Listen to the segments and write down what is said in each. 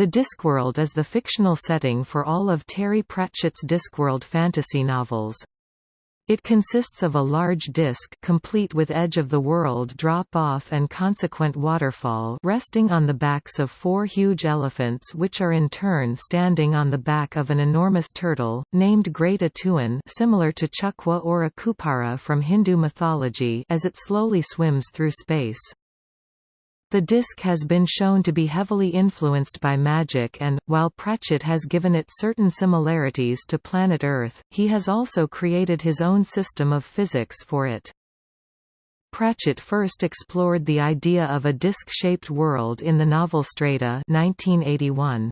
The Discworld is the fictional setting for all of Terry Pratchett's Discworld fantasy novels. It consists of a large disk complete with edge-of-the-world drop-off and consequent waterfall resting on the backs of four huge elephants which are in turn standing on the back of an enormous turtle, named Great A'Tuin similar to Chukwa or Akupara from Hindu mythology as it slowly swims through space. The disc has been shown to be heavily influenced by magic and, while Pratchett has given it certain similarities to planet Earth, he has also created his own system of physics for it. Pratchett first explored the idea of a disc-shaped world in the novel Strata 1981.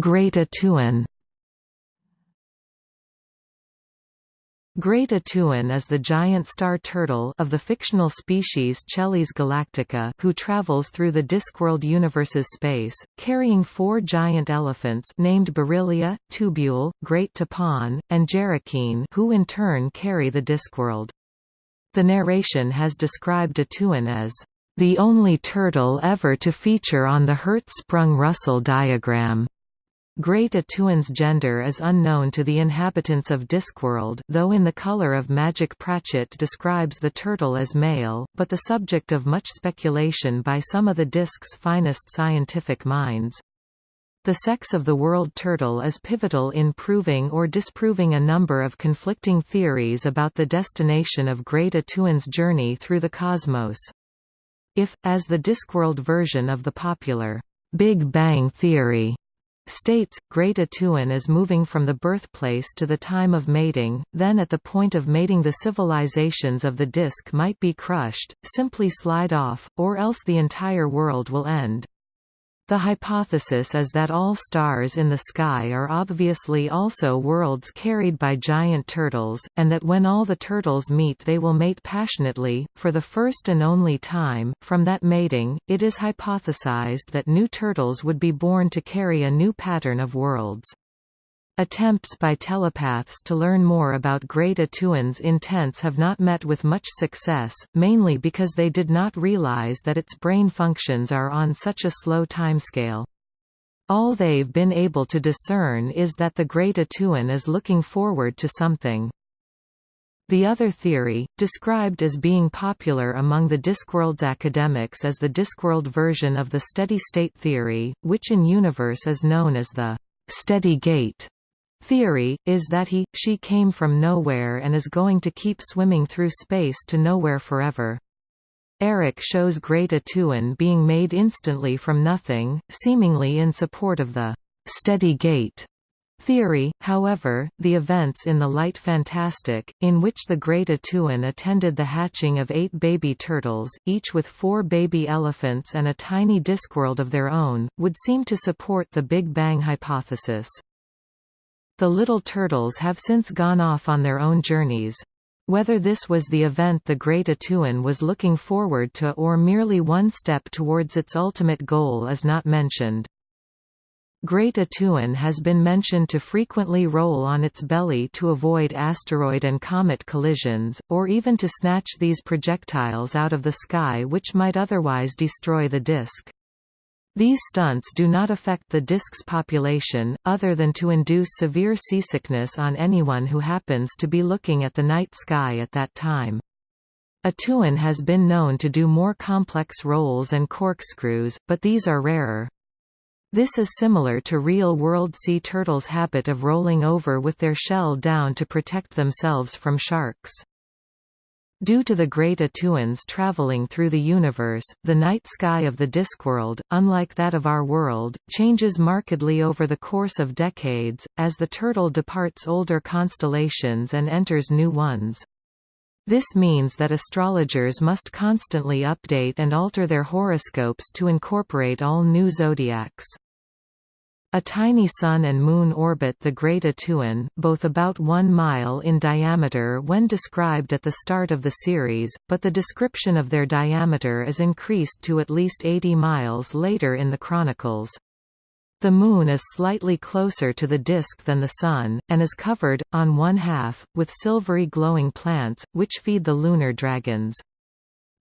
Great A'Tuin Great A'Tuin is the giant star turtle of the fictional species Chelys galactica who travels through the Discworld universe's space, carrying four giant elephants named Berilia, Tubul, Great T'Phon, and Jerakeen who in turn carry the Discworld. The narration has described A'Tuin as the only turtle ever to feature on the Hertzsprung-Russell diagram. Great A'Tuin's gender is unknown to the inhabitants of Discworld though in The Color of Magic Pratchett describes the turtle as male, but the subject of much speculation by some of the disc's finest scientific minds. The sex of the world turtle is pivotal in proving or disproving a number of conflicting theories about the destination of Great A'Tuin's journey through the cosmos. If, as the Discworld version of the popular Big Bang Theory states, Great A'Tuin is moving from the birthplace to the time of mating, then at the point of mating the civilizations of the disk might be crushed, simply slide off, or else the entire world will end. The hypothesis is that all stars in the sky are obviously also worlds carried by giant turtles, and that when all the turtles meet they will mate passionately, for the first and only time. From that mating, it is hypothesized that new turtles would be born to carry a new pattern of worlds. Attempts by telepaths to learn more about Great A'Tuin's intents have not met with much success, mainly because they did not realize that its brain functions are on such a slow timescale. All they've been able to discern is that the Great A'Tuin is looking forward to something. The other theory, described as being popular among the Discworld's academics as the Discworld version of the steady-state theory, which in universe is known as the steady gate theory, is that he, she came from nowhere and is going to keep swimming through space to nowhere forever. Eric shows Great A'Tuin being made instantly from nothing, seemingly in support of the steady gate theory, however, the events in The Light Fantastic, in which the Great A'Tuin attended the hatching of eight baby turtles, each with four baby elephants and a tiny Discworld of their own, would seem to support the Big Bang hypothesis. The little turtles have since gone off on their own journeys. Whether this was the event the Great A'Tuin was looking forward to or merely one step towards its ultimate goal is not mentioned. Great A'Tuin has been mentioned to frequently roll on its belly to avoid asteroid and comet collisions, or even to snatch these projectiles out of the sky which might otherwise destroy the disk. These stunts do not affect the disk's population, other than to induce severe seasickness on anyone who happens to be looking at the night sky at that time. A'Tuin has been known to do more complex rolls and corkscrews, but these are rarer. This is similar to real-world sea turtles' habit of rolling over with their shell down to protect themselves from sharks. Due to the great A'Tuin's traveling through the universe, the night sky of the Discworld, unlike that of our world, changes markedly over the course of decades, as the turtle departs older constellations and enters new ones. This means that astrologers must constantly update and alter their horoscopes to incorporate all new zodiacs. A tiny Sun and Moon orbit the Great A'Tuin, both about one mile in diameter when described at the start of the series, but the description of their diameter is increased to at least 80 miles later in the chronicles. The Moon is slightly closer to the disk than the Sun, and is covered, on one half, with silvery glowing plants, which feed the lunar dragons.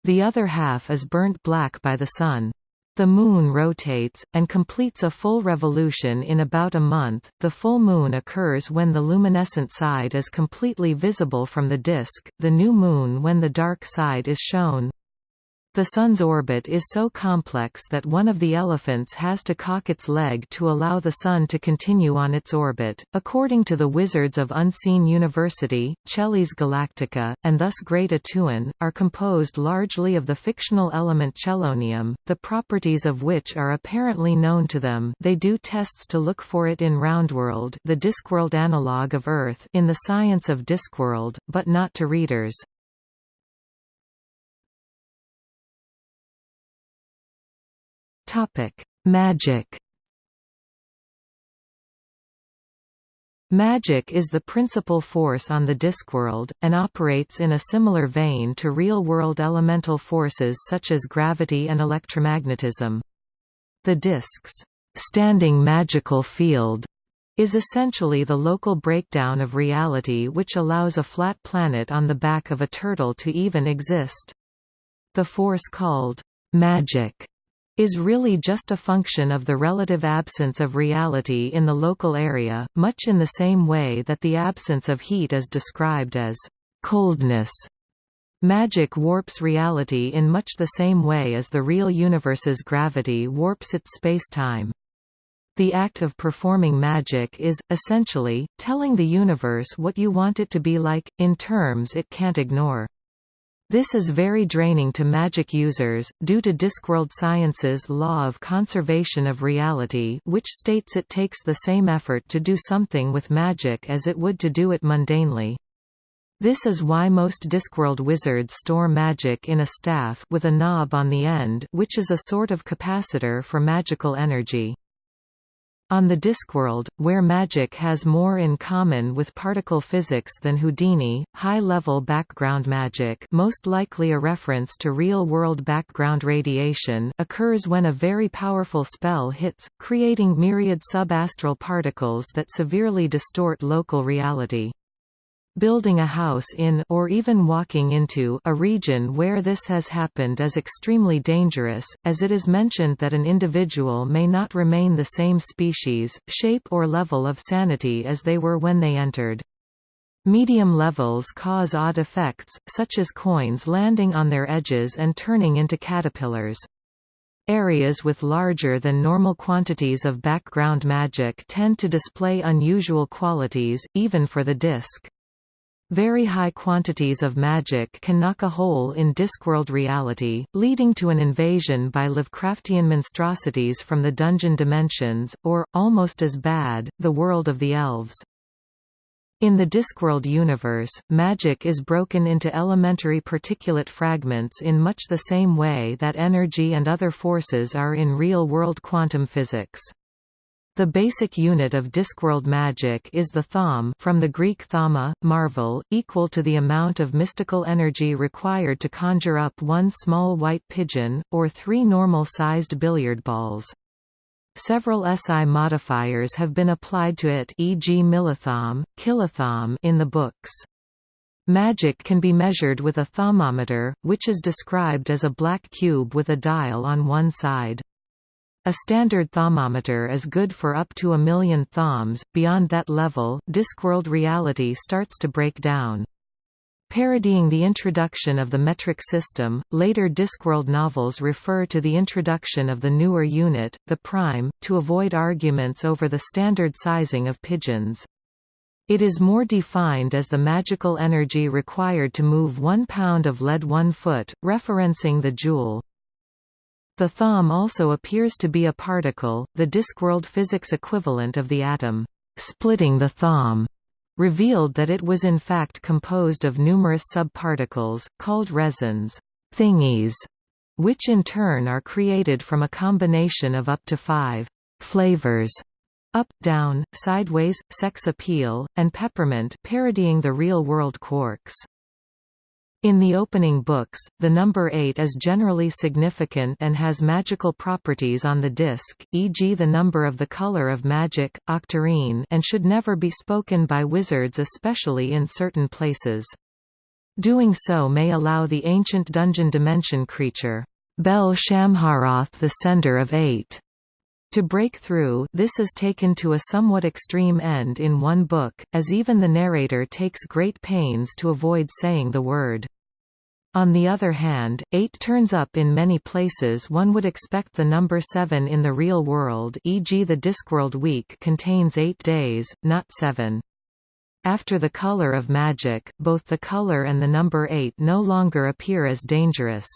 The other half is burnt black by the Sun. The Moon rotates, and completes a full revolution in about a month. The full moon occurs when the luminescent side is completely visible from the disk, the new moon when the dark side is shown. The Sun's orbit is so complex that one of the elephants has to cock its leg to allow the Sun to continue on its orbit. According to the Wizards of Unseen University, Chelys Galactica, and thus Great A'Tuin, are composed largely of the fictional element chelonium, the properties of which are apparently known to them. They do tests to look for it in Roundworld, the Discworld analog of Earth, in the science of Discworld, but not to readers. Topic: Magic. Magic is the principal force on the Discworld, and operates in a similar vein to real-world elemental forces such as gravity and electromagnetism. The Disc's standing magical field is essentially the local breakdown of reality which allows a flat planet on the back of a turtle to even exist. The force called magic is really just a function of the relative absence of reality in the local area, much in the same way that the absence of heat is described as coldness. Magic warps reality in much the same way as the real universe's gravity warps its spacetime. The act of performing magic is, essentially, telling the universe what you want it to be like, in terms it can't ignore. This is very draining to magic users, due to Discworld Science's law of conservation of reality which states it takes the same effort to do something with magic as it would to do it mundanely. This is why most Discworld wizards store magic in a staff with a knob on the end which is a sort of capacitor for magical energy. On the Discworld, where magic has more in common with particle physics than Houdini, high-level background magic most likely a reference to real-world background radiation occurs when a very powerful spell hits, creating myriad subastral particles that severely distort local reality. Building a house in or even walking into a region where this has happened is extremely dangerous, as it is mentioned that an individual may not remain the same species, shape or level of sanity as they were when they entered. Medium levels cause odd effects, such as coins landing on their edges and turning into caterpillars. Areas with larger than normal quantities of background magic tend to display unusual qualities, even for the disk. Very high quantities of magic can knock a hole in Discworld reality, leading to an invasion by Lovecraftian monstrosities from the dungeon dimensions, or, almost as bad, the world of the elves. In the Discworld universe, magic is broken into elementary particulate fragments in much the same way that energy and other forces are in real-world quantum physics. The basic unit of Discworld magic is the thaume from the Greek thauma, marvel, equal to the amount of mystical energy required to conjure up one small white pigeon, or three normal-sized billiard balls. Several SI modifiers have been applied to it e.g. millithaume, kilothaume in the books. Magic can be measured with a thaumometer, which is described as a black cube with a dial on one side. A standard thaumometer is good for up to a million thaumes, beyond that level, Discworld reality starts to break down. Parodying the introduction of the metric system, later Discworld novels refer to the introduction of the newer unit, the prime, to avoid arguments over the standard sizing of pigeons. It is more defined as the magical energy required to move one pound of lead one foot, referencing the joule. The thaume also appears to be a particle, the Discworld physics equivalent of the atom. Splitting the thaume revealed that it was in fact composed of numerous subparticles, called resons thingies, which in turn are created from a combination of up to five flavors up, down, sideways, sex appeal, and peppermint parodying the real-world quarks. In the opening books, the number 8 is generally significant and has magical properties on the disc, e.g. the number of the color of magic, octarine and should never be spoken by wizards especially in certain places. Doing so may allow the ancient dungeon dimension creature, Bel Shamharoth the Sender of Eight, to break through this is taken to a somewhat extreme end in one book, as even the narrator takes great pains to avoid saying the word. On the other hand, 8 turns up in many places one would expect the number 7 in the real world e.g. the Discworld week contains 8 days, not 7. After the color of magic, both the color and the number 8 no longer appear as dangerous.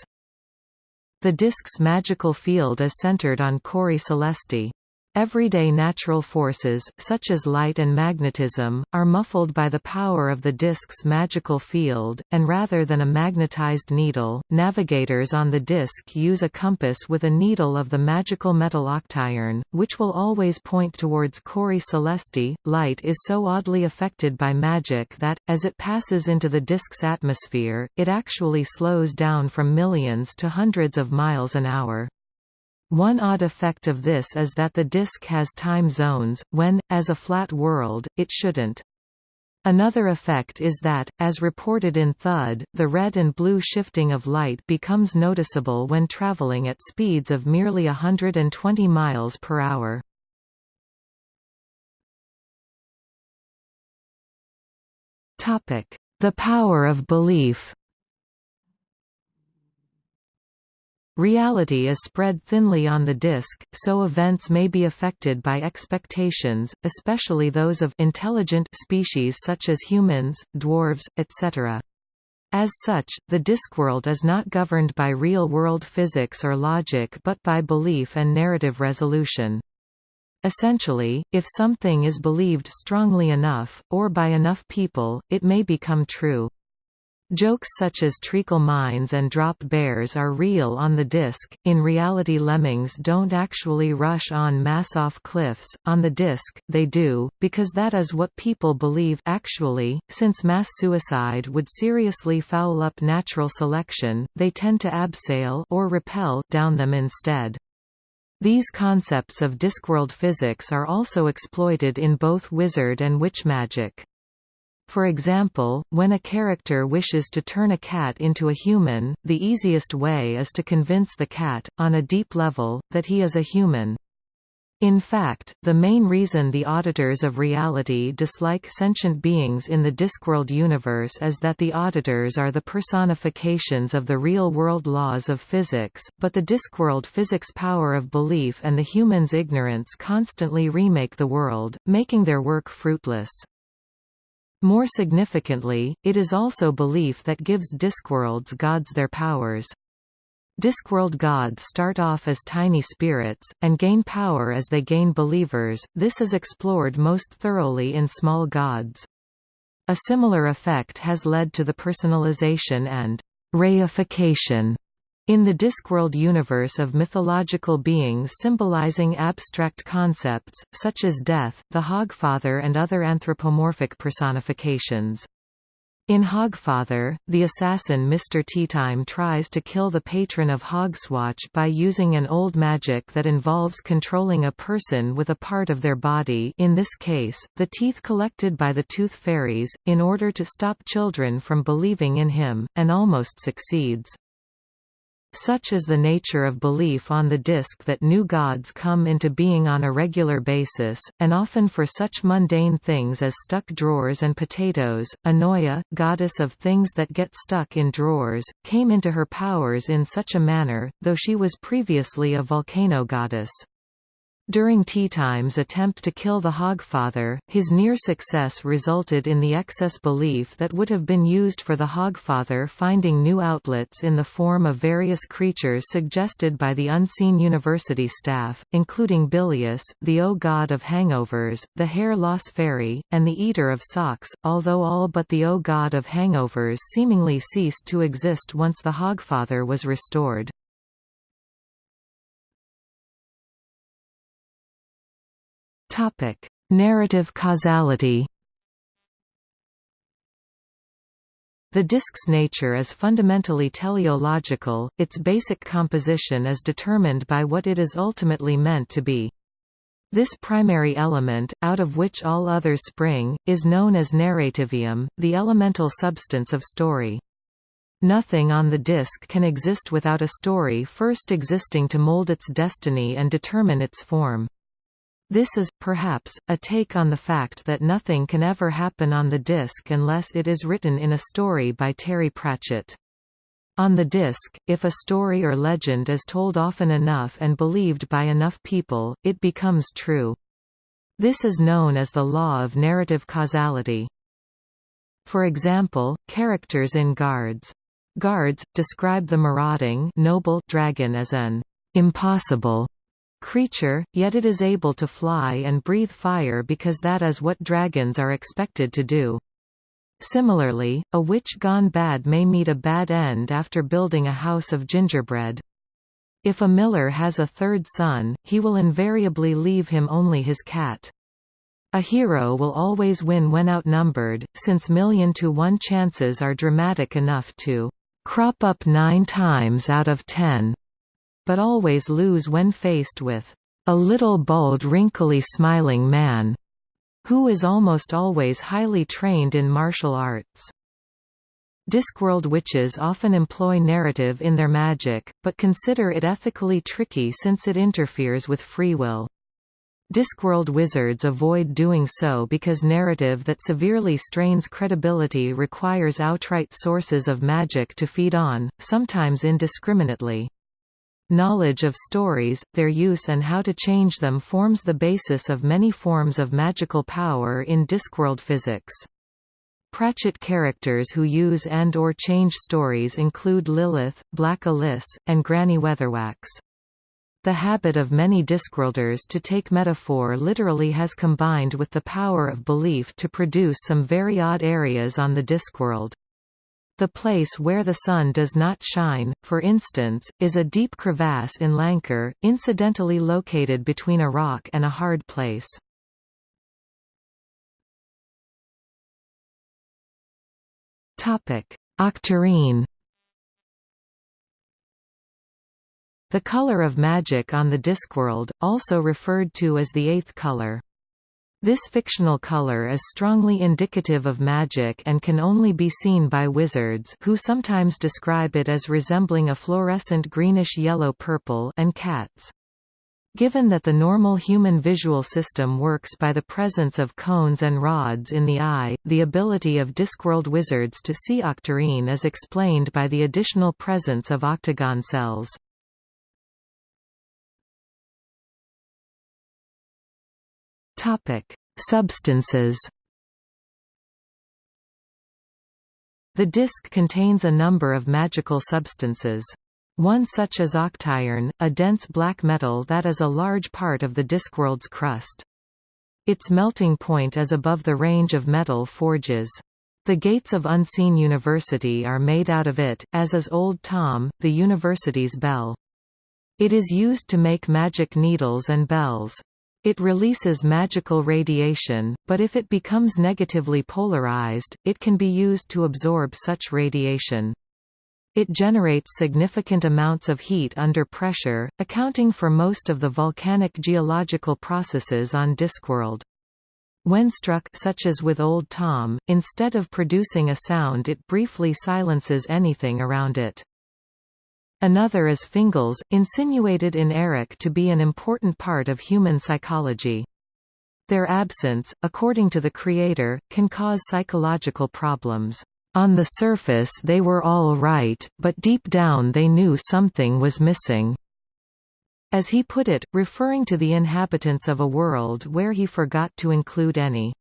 The disk's magical field is centered on Cori Celesti. Everyday natural forces, such as light and magnetism, are muffled by the power of the disk's magical field, and rather than a magnetized needle, navigators on the disk use a compass with a needle of the magical metal octiron, which will always point towards Cori Celesti. Light is so oddly affected by magic that, as it passes into the disk's atmosphere, it actually slows down from millions to hundreds of miles an hour. One odd effect of this is that the disk has time zones, when, as a flat world, it shouldn't. Another effect is that, as reported in Thud, the red and blue shifting of light becomes noticeable when traveling at speeds of merely 120 miles per hour. The power of belief Reality is spread thinly on the disk, so events may be affected by expectations, especially those of intelligent species such as humans, dwarves, etc. As such, the Discworld is not governed by real-world physics or logic but by belief and narrative resolution. Essentially, if something is believed strongly enough, or by enough people, it may become true. Jokes such as treacle mines and drop bears are real on the disc, in reality lemmings don't actually rush on mass off cliffs, on the disc, they do, because that is what people believe actually, since mass suicide would seriously foul up natural selection, they tend to abseil or repel down them instead. These concepts of Discworld physics are also exploited in both wizard and witch magic. For example, when a character wishes to turn a cat into a human, the easiest way is to convince the cat, on a deep level, that he is a human. In fact, the main reason the auditors of reality dislike sentient beings in the Discworld universe is that the auditors are the personifications of the real-world laws of physics, but the Discworld physics power of belief and the human's ignorance constantly remake the world, making their work fruitless. More significantly, it is also belief that gives Discworld's gods their powers. Discworld gods start off as tiny spirits, and gain power as they gain believers, this is explored most thoroughly in Small Gods. A similar effect has led to the personalization and reification in the Discworld universe of mythological beings symbolizing abstract concepts, such as death, the Hogfather and other anthropomorphic personifications. In Hogfather, the assassin Mr. Teatime tries to kill the patron of Hogswatch by using an old magic that involves controlling a person with a part of their body in this case, the teeth collected by the Tooth Fairies, in order to stop children from believing in him, and almost succeeds. Such is the nature of belief on the disk that new gods come into being on a regular basis, and often for such mundane things as stuck drawers and potatoes. Anoia, goddess of things that get stuck in drawers, came into her powers in such a manner, though she was previously a volcano goddess. During Teatime's attempt to kill the Hogfather, his near success resulted in the excess belief that would have been used for the Hogfather finding new outlets in the form of various creatures suggested by the Unseen University staff, including Bilious, the O God of Hangovers, the Hair Loss Fairy, and the Eater of Socks, although all but the O God of Hangovers seemingly ceased to exist once the Hogfather was restored. Topic: Narrative causality. The disk's nature is fundamentally teleological, its basic composition is determined by what it is ultimately meant to be. This primary element, out of which all others spring, is known as narrativium, the elemental substance of story. Nothing on the disk can exist without a story first existing to mold its destiny and determine its form. This is, perhaps, a take on the fact that nothing can ever happen on the disk unless it is written in a story by Terry Pratchett. On the disk, if a story or legend is told often enough and believed by enough people, it becomes true. This is known as the law of narrative causality. For example, characters in Guards. Guards, describe the marauding noble dragon as an impossible creature, yet it is able to fly and breathe fire because that is what dragons are expected to do. Similarly, a witch gone bad may meet a bad end after building a house of gingerbread. If a miller has a third son, he will invariably leave him only his cat. A hero will always win when outnumbered, since million to one chances are dramatic enough to crop up nine times out of ten but always lose when faced with a little bald wrinkly smiling man, who is almost always highly trained in martial arts. Discworld witches often employ narrative in their magic, but consider it ethically tricky since it interferes with free will. Discworld wizards avoid doing so because narrative that severely strains credibility requires outright sources of magic to feed on, sometimes indiscriminately. Knowledge of stories, their use and how to change them forms the basis of many forms of magical power in Discworld physics. Pratchett characters who use and or change stories include Lilith, Black Alice, and Granny Weatherwax. The habit of many Discworlders to take metaphor literally has combined with the power of belief to produce some very odd areas on the Discworld. The place where the sun does not shine, for instance, is a deep crevasse in Lancre, incidentally located between a rock and a hard place. Octarine The color of magic on the Discworld, also referred to as the eighth color. This fictional color is strongly indicative of magic and can only be seen by wizards who sometimes describe it as resembling a fluorescent greenish-yellow-purple and cats. Given that the normal human visual system works by the presence of cones and rods in the eye, the ability of Discworld wizards to see octarine is explained by the additional presence of octagon cells. Topic: Substances. The disk contains a number of magical substances. One such as octiron, a dense black metal that is a large part of the Discworld's crust. Its melting point is above the range of metal forges. The gates of Unseen University are made out of it, as is Old Tom, the university's bell. It is used to make magic needles and bells. It releases magical radiation, but if it becomes negatively polarized, it can be used to absorb such radiation. It generates significant amounts of heat under pressure, accounting for most of the volcanic geological processes on Discworld. When struck such as with Old Tom, instead of producing a sound it briefly silences anything around it. Another is Fingles, insinuated in Eric to be an important part of human psychology. Their absence, according to the creator, can cause psychological problems. On the surface they were all right, but deep down they knew something was missing. As he put it, referring to the inhabitants of a world where he forgot to include any.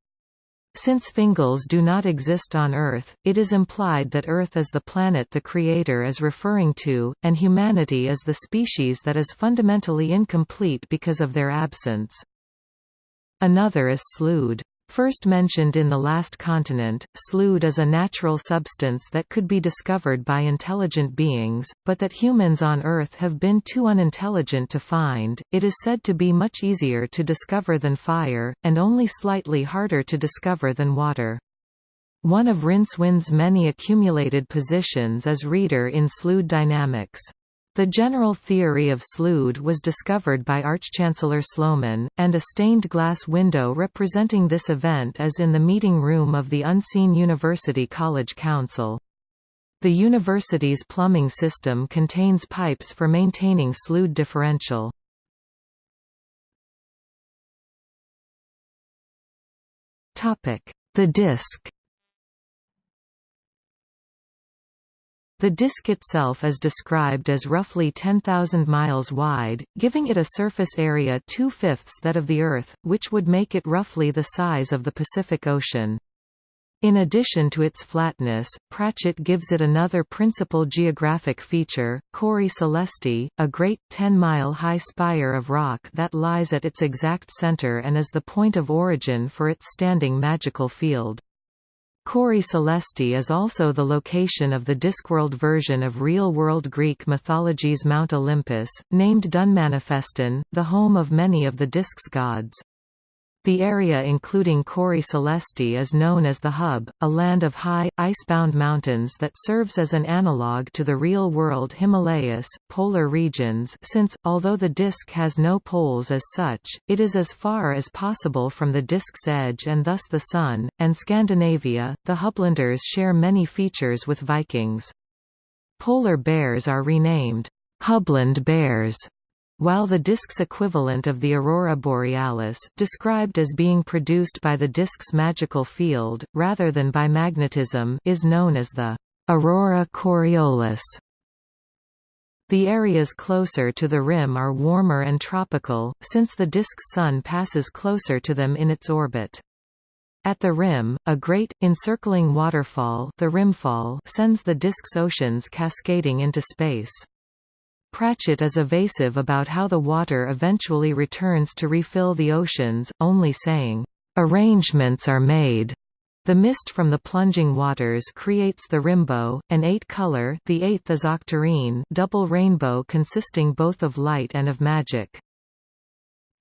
Since Fingles do not exist on Earth, it is implied that Earth is the planet the Creator is referring to, and humanity is the species that is fundamentally incomplete because of their absence. Another is Slood. First mentioned in The Last Continent, Slood is a natural substance that could be discovered by intelligent beings, but that humans on Earth have been too unintelligent to find. It is said to be much easier to discover than fire, and only slightly harder to discover than water. One of Rincewind's many accumulated positions is reader in Slood dynamics. The general theory of Slood was discovered by Archchancellor Sloman, and a stained glass window representing this event is in the meeting room of the Unseen University College Council. The university's plumbing system contains pipes for maintaining slood differential. The disk The disk itself is described as roughly 10,000 miles wide, giving it a surface area two-fifths that of the Earth, which would make it roughly the size of the Pacific Ocean. In addition to its flatness, Pratchett gives it another principal geographic feature, Cori Celesti, a great, 10-mile-high spire of rock that lies at its exact center and is the point of origin for its standing magical field. Cori Celesti is also the location of the Discworld version of real-world Greek mythology's Mount Olympus, named Dunmanifestin, the home of many of the disk's gods. The area including Cori Celesti is known as the Hub, a land of high, icebound mountains that serves as an analogue to the real-world Himalayas, polar regions since, although the disk has no poles as such, it is as far as possible from the disk's edge and thus the Sun, and Scandinavia. The Hublanders share many features with Vikings. Polar bears are renamed Hubland bears while the disk's equivalent of the aurora borealis described as being produced by the disk's magical field, rather than by magnetism is known as the aurora coriolis. The areas closer to the rim are warmer and tropical, since the disk's sun passes closer to them in its orbit. At the rim, a great, encircling waterfall the rimfall sends the disk's oceans cascading into space. Pratchett is evasive about how the water eventually returns to refill the oceans, only saying, "...arrangements are made." The mist from the plunging waters creates the rimbow, an eight-color the eighth double rainbow consisting both of light and of magic.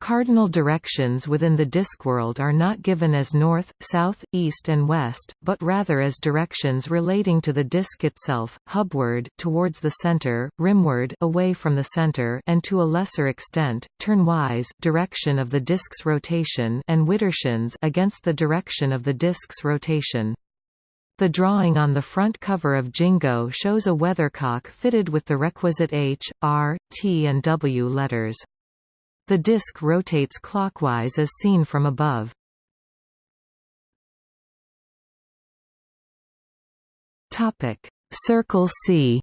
Cardinal directions within the Discworld are not given as north, south, east and west, but rather as directions relating to the disk itself, hubward towards the center, rimward away from the center and to a lesser extent, turnwise direction of the disk's rotation and widdershins against the direction of the disk's rotation. The drawing on the front cover of Jingo shows a weathercock fitted with the requisite H, R, T and W letters. The disk rotates clockwise as seen from above. Topic: Circle Sea.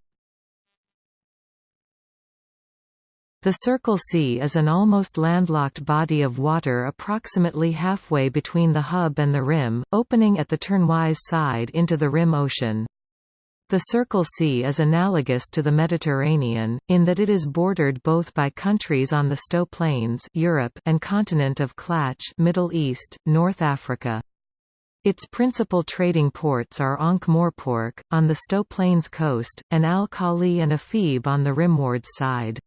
The Circle Sea is an almost landlocked body of water approximately halfway between the hub and the rim, opening at the turnwise side into the rim ocean. The Circle Sea is analogous to the Mediterranean, in that it is bordered both by countries on the Sto Plains Europe and continent of Klatch Middle East, North Africa. Its principal trading ports are Ankh-Morpork, on the Sto Plains coast, and Al-Khali and Ephebe on the rimward side.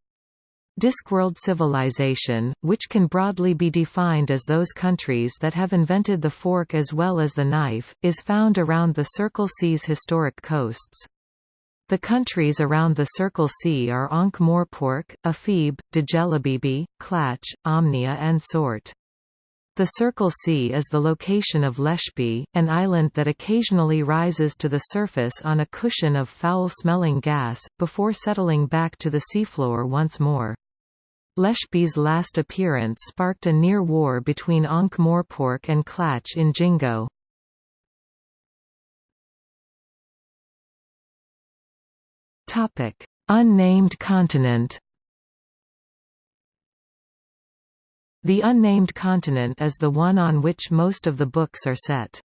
Discworld civilization, which can broadly be defined as those countries that have invented the fork as well as the knife, is found around the Circle Sea's historic coasts. The countries around the Circle Sea are Ankh-Morpork, Ephebe, Djelibeybi, Klatch, Omnia and Sort. The Circle Sea is the location of Leshp, an island that occasionally rises to the surface on a cushion of foul-smelling gas, before settling back to the seafloor once more. Leshp's last appearance sparked a near war between Ankh-Morpork and Klatch in Jingo. Unnamed continent The unnamed continent is the one on which most of the books are set.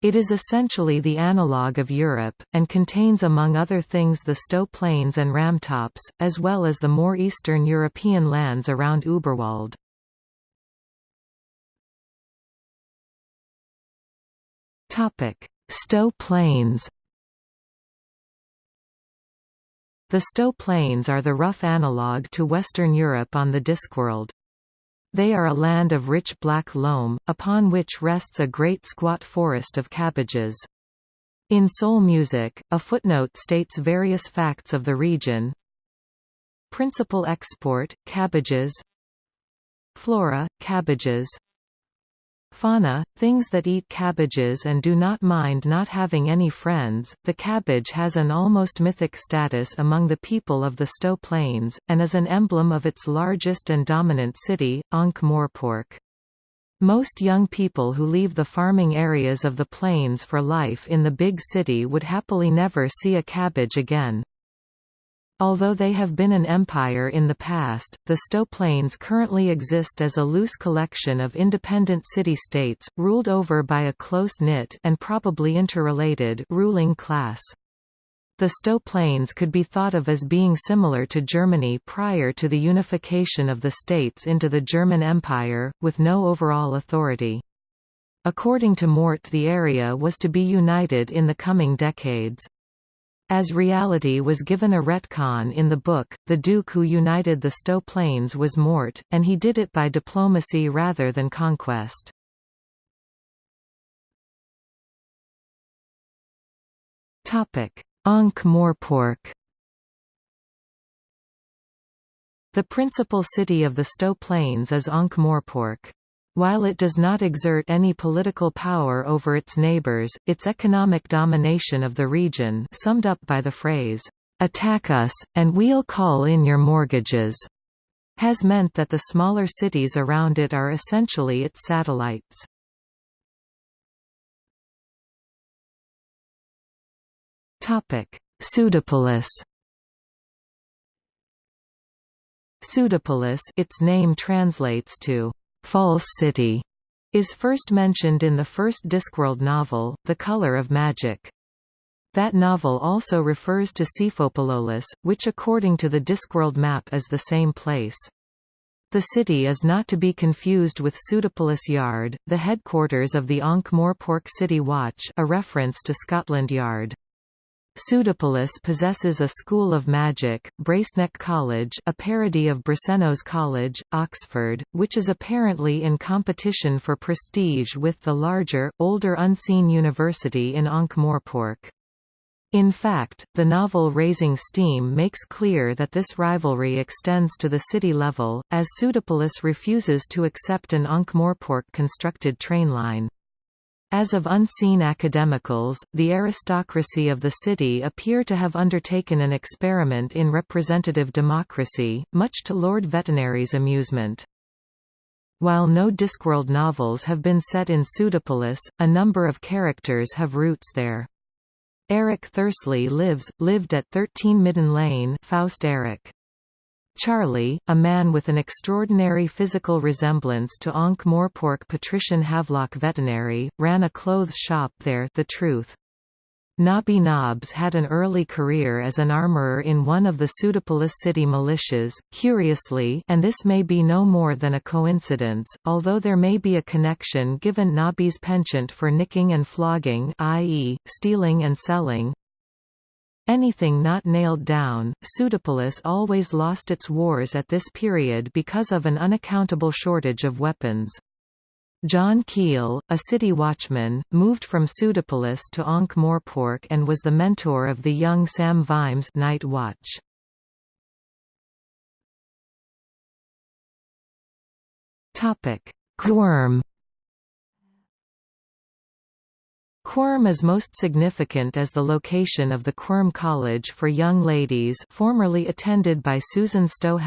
It is essentially the analogue of Europe, and contains among other things the Sto Plains and Ramtops, as well as the more eastern European lands around Uberwald. Sto Plains The Sto Plains are the rough analogue to Western Europe on the Discworld. They are a land of rich black loam, upon which rests a great squat forest of cabbages. In soul music, a footnote states various facts of the region. Principal export, cabbages Flora, cabbages Fauna, things that eat cabbages and do not mind not having any friends. The cabbage has an almost mythic status among the people of the Sto Plains, and is an emblem of its largest and dominant city, Ankh-Morpork. Most young people who leave the farming areas of the plains for life in the big city would happily never see a cabbage again. Although they have been an empire in the past, the Sto Plains currently exist as a loose collection of independent city-states, ruled over by a close-knit and probably interrelated ruling class. The Sto Plains could be thought of as being similar to Germany prior to the unification of the states into the German Empire, with no overall authority. According to Mort the area was to be united in the coming decades. As reality was given a retcon in the book, the Duke who united the Sto Plains was Mort, and he did it by diplomacy rather than conquest. Ankh-Morpork The principal city of the Sto Plains is Ankh-Morpork. While it does not exert any political power over its neighbors, its economic domination of the region summed up by the phrase, "'Attack us, and we'll call in your mortgages' has meant that the smaller cities around it are essentially its satellites. Pseudopolis Pseudopolis its name translates to false city, is first mentioned in the first Discworld novel, The Color of Magic. That novel also refers to Psephopolis, which according to the Discworld map is the same place. The city is not to be confused with Pseudopolis Yard, the headquarters of the Ankh-Morpork City Watch a reference to Scotland Yard. Pseudopolis possesses a school of magic, Brazeneck College a parody of Brasenose College, Oxford, which is apparently in competition for prestige with the larger, older Unseen University in Ankh-Morpork. In fact, the novel Raising Steam makes clear that this rivalry extends to the city level, as Pseudopolis refuses to accept an Ankh-Morpork constructed train line. As of unseen academicals, the aristocracy of the city appear to have undertaken an experiment in representative democracy, much to Lord Vetinari's amusement. While no Discworld novels have been set in Pseudopolis, a number of characters have roots there. Eric Thursley lives, lived at 13 Midden Lane Faust Eric. Charlie, a man with an extraordinary physical resemblance to Ankh-Morpork patrician Havelock Vetinari, ran a clothes shop there the truth. Nobby Nobbs had an early career as an armorer in one of the Pseudopolis city militias, curiously and this may be no more than a coincidence, although there may be a connection given Nobby's penchant for nicking and flogging i.e., stealing and selling, Anything not nailed down, Pseudopolis always lost its wars at this period because of an unaccountable shortage of weapons. John Keel, a city watchman, moved from Pseudopolis to Ankh-Morpork and was the mentor of the young Sam Vimes Night Watch. Quirm Quirm is most significant as the location of the Quirm College for Young Ladies formerly attended by Susan Stowe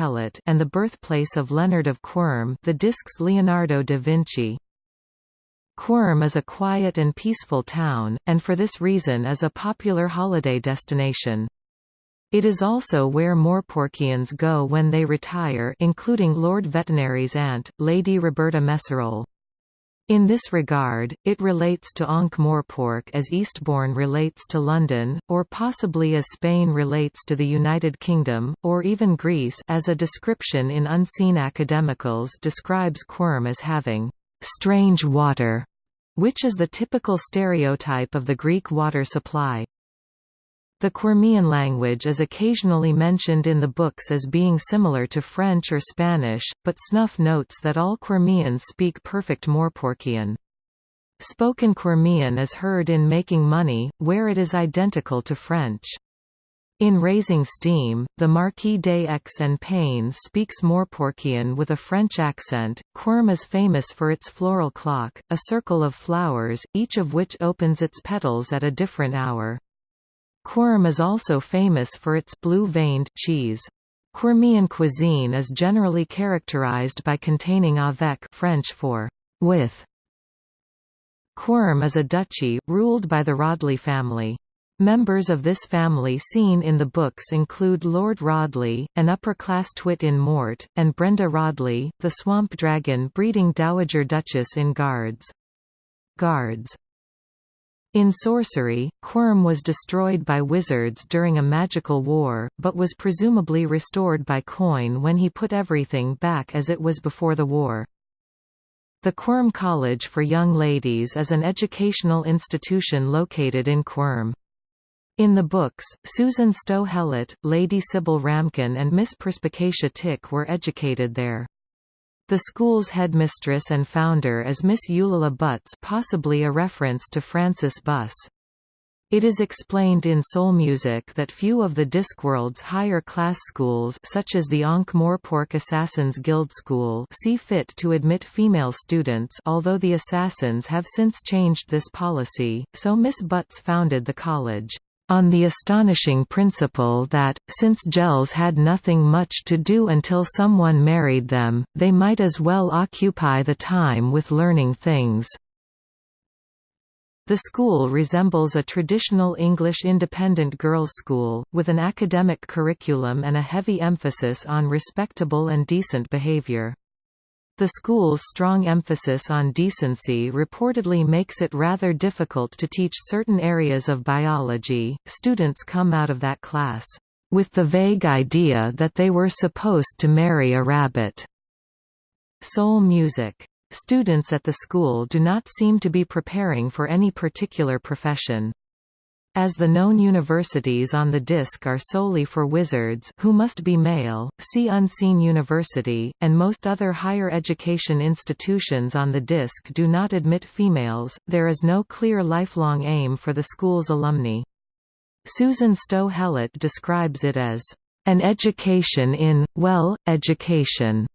and the birthplace of Leonard of Quirm the disc's Leonardo da Vinci. Quirm is a quiet and peaceful town, and for this reason is a popular holiday destination. It is also where Morporkians go when they retire including Lord Vetinari's aunt, Lady Roberta Meserole. In this regard, it relates to Ankh-Morpork as Eastbourne relates to London, or possibly as Spain relates to the United Kingdom, or even Greece as a description in Unseen Academicals describes Quirm as having «strange water», which is the typical stereotype of the Greek water supply. The Quirmian language is occasionally mentioned in the books as being similar to French or Spanish, but Snuff notes that all Quirmians speak perfect Morporkian. Spoken Quirmian is heard in Making Money, where it is identical to French. In Raising Steam, the Marquis d'Aix-en-Pains speaks Morporkian with a French accent. Quirm is famous for its floral clock, a circle of flowers, each of which opens its petals at a different hour. Quirm is also famous for its blue-veined cheese. Quirmian cuisine is generally characterized by containing avec French for with. Quirm is a duchy, ruled by the Rodley family. Members of this family seen in the books include Lord Rodley, an upper-class twit in Mort, and Brenda Rodley, the swamp dragon breeding Dowager Duchess in Guards. Guards in sorcery, Quirm was destroyed by wizards during a magical war, but was presumably restored by Coin when he put everything back as it was before the war. The Quirm College for Young Ladies is an educational institution located in Quirm. In the books, Susan Sto Helit, Lady Sybil Ramkin and Miss Perspicacia Tick were educated there. The school's headmistress and founder is Miss Eulalia Butts possibly a reference to Frances Buss. It is explained in soul music that few of the Discworld's higher-class schools such as the Ankh-Morpork Assassins Guild School see fit to admit female students although the Assassins have since changed this policy, so Miss Butts founded the college on the astonishing principle that, since gels had nothing much to do until someone married them, they might as well occupy the time with learning things. The school resembles a traditional English independent girls' school, with an academic curriculum and a heavy emphasis on respectable and decent behavior. The school's strong emphasis on decency reportedly makes it rather difficult to teach certain areas of biology. Students come out of that class with the vague idea that they were supposed to marry a rabbit. Soul music. Students at the school do not seem to be preparing for any particular profession. As the known universities on the disk are solely for wizards who must be male, see Unseen University, and most other higher education institutions on the disk do not admit females, there is no clear lifelong aim for the school's alumni. Susan Sto describes it as, "...an education in, well, education."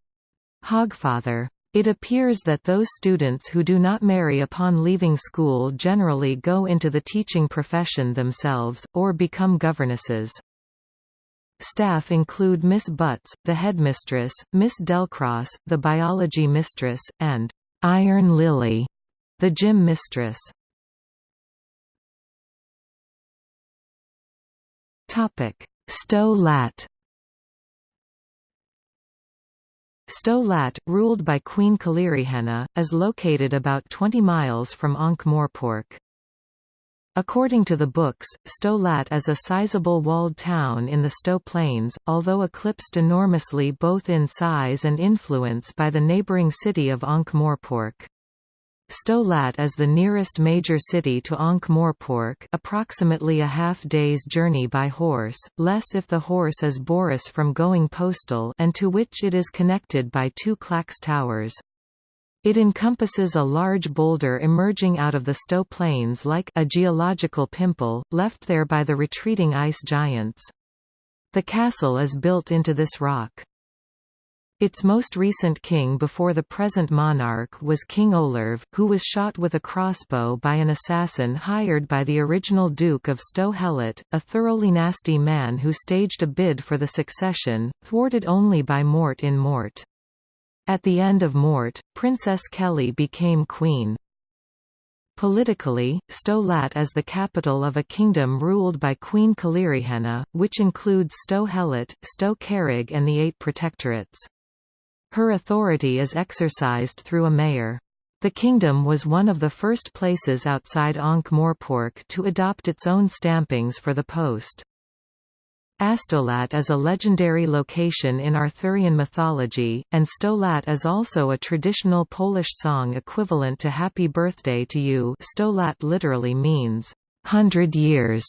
Hogfather. It appears that those students who do not marry upon leaving school generally go into the teaching profession themselves, or become governesses. Staff include Miss Butts, the headmistress, Miss Delcross, the biology mistress, and Iron Lily, the gym mistress. Sto Lat Sto Lat, ruled by Queen Kelirehenna, is located about 20 miles from Ankh-Morpork. According to the books, Sto Lat is a sizable walled town in the Sto Plains, although eclipsed enormously both in size and influence by the neighbouring city of Ankh-Morpork. Sto Lat is the nearest major city to Ankh-Morpork approximately a half-day's journey by horse, less if the horse is Boris from going postal and to which it is connected by two clacks towers. It encompasses a large boulder emerging out of the Sto Plains like a geological pimple, left there by the retreating ice giants. The castle is built into this rock. Its most recent king before the present monarch was King Olerve, who was shot with a crossbow by an assassin hired by the original Duke of Sto Helit, a thoroughly nasty man who staged a bid for the succession, thwarted only by Mort in Mort. At the end of Mort, Princess Keli became queen. Politically, Sto Lat is the capital of a kingdom ruled by Queen Kelirehenna, which includes Sto Helit, Sto Kerrig and the Eight Protectorates. Her authority is exercised through a mayor. The kingdom was one of the first places outside Ankh-Morpork to adopt its own stampings for the post. Astolat is a legendary location in Arthurian mythology, and Stolat is also a traditional Polish song equivalent to Happy Birthday to You Stolat literally means, hundred years.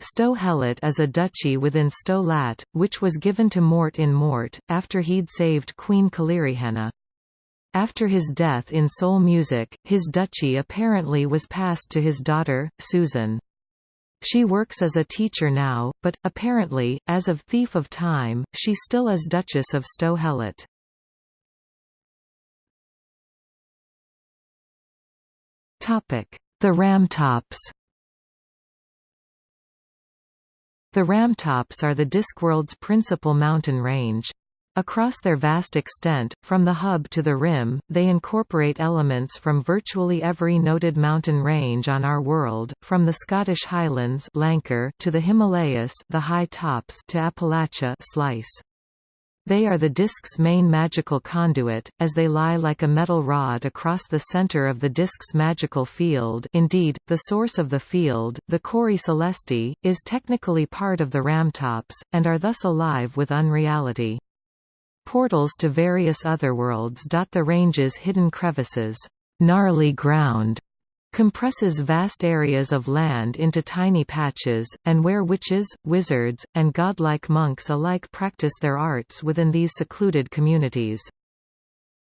Sto Helit is a duchy within Sto Lat, which was given to Mort in Mort, after he'd saved Queen Kelirehenna. After his death in soul music, his duchy apparently was passed to his daughter, Susan. She works as a teacher now, but, apparently, as of Thief of Time, she still is Duchess of Sto-Helit. The Ramtops The Ramtops are the Discworld's principal mountain range. Across their vast extent, from the hub to the rim, they incorporate elements from virtually every noted mountain range on our world, from the Scottish Highlands to the Himalayas the high tops to Appalachia slice. They are the disk's main magical conduit, as they lie like a metal rod across the center of the disk's magical field indeed, the source of the field, the Cori Celesti, is technically part of the ramtops, and are thus alive with unreality. Portals to various otherworlds dot the range's hidden crevices. Gnarly ground compresses vast areas of land into tiny patches, and where witches, wizards, and godlike monks alike practice their arts within these secluded communities.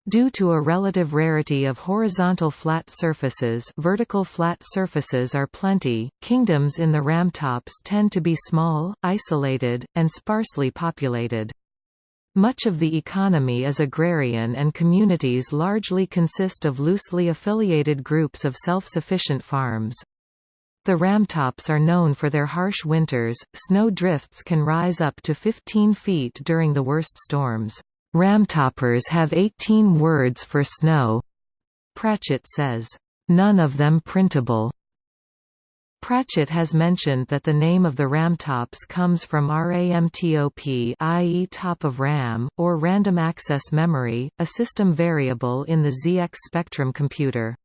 Due to a relative rarity of horizontal flat surfaces vertical flat surfaces are plenty, kingdoms in the ramtops tend to be small, isolated, and sparsely populated. Much of the economy is agrarian and communities largely consist of loosely affiliated groups of self-sufficient farms. The ramtops are known for their harsh winters, snow drifts can rise up to 15 feet during the worst storms. Ramtoppers have 18 words for snow. Pratchett says, "...none of them printable." Pratchett has mentioned that the name of the ramtops comes from RAMTOP i.e. top of RAM, or random access memory, a system variable in the ZX Spectrum computer.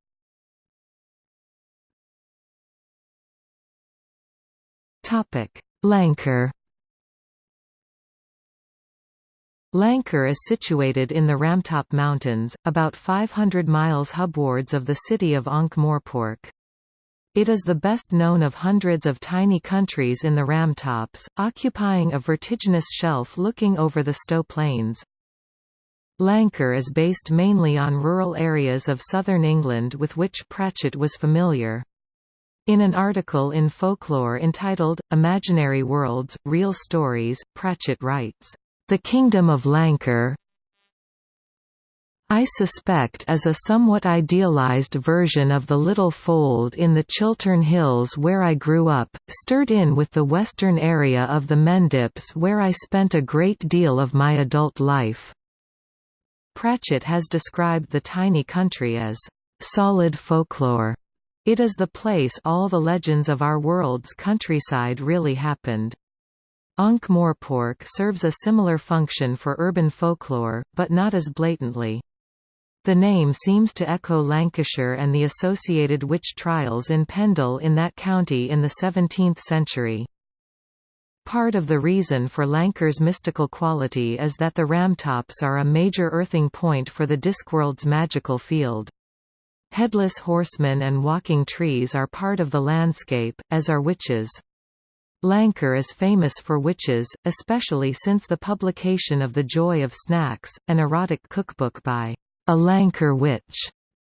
Lancre Lancre is situated in the Ramtop Mountains, about 500 miles hubwards of the city of Ankh-Morpork. It is the best known of hundreds of tiny countries in the Ramtops, occupying a vertiginous shelf looking over the Sto Plains. Lancre is based mainly on rural areas of southern England with which Pratchett was familiar. In an article in Folklore entitled, Imaginary Worlds, Real Stories, Pratchett writes, "...the Kingdom of Lancre, I suspect is a somewhat idealized version of the little fold in the Chiltern Hills where I grew up, stirred in with the western area of the Mendips where I spent a great deal of my adult life." Pratchett has described the tiny country as, "...solid folklore." It is the place all the legends of our world's countryside really happened. Ankh-Morpork serves a similar function for urban folklore, but not as blatantly. The name seems to echo Lancashire and the associated witch trials in Pendle in that county in the 17th century. Part of the reason for Lancre's mystical quality is that the Ramtops are a major earthing point for the Discworld's magical field. Headless horsemen and walking trees are part of the landscape, as are witches. Lancre is famous for witches, especially since the publication of The Joy of Snacks, an erotic cookbook by a Lancre witch,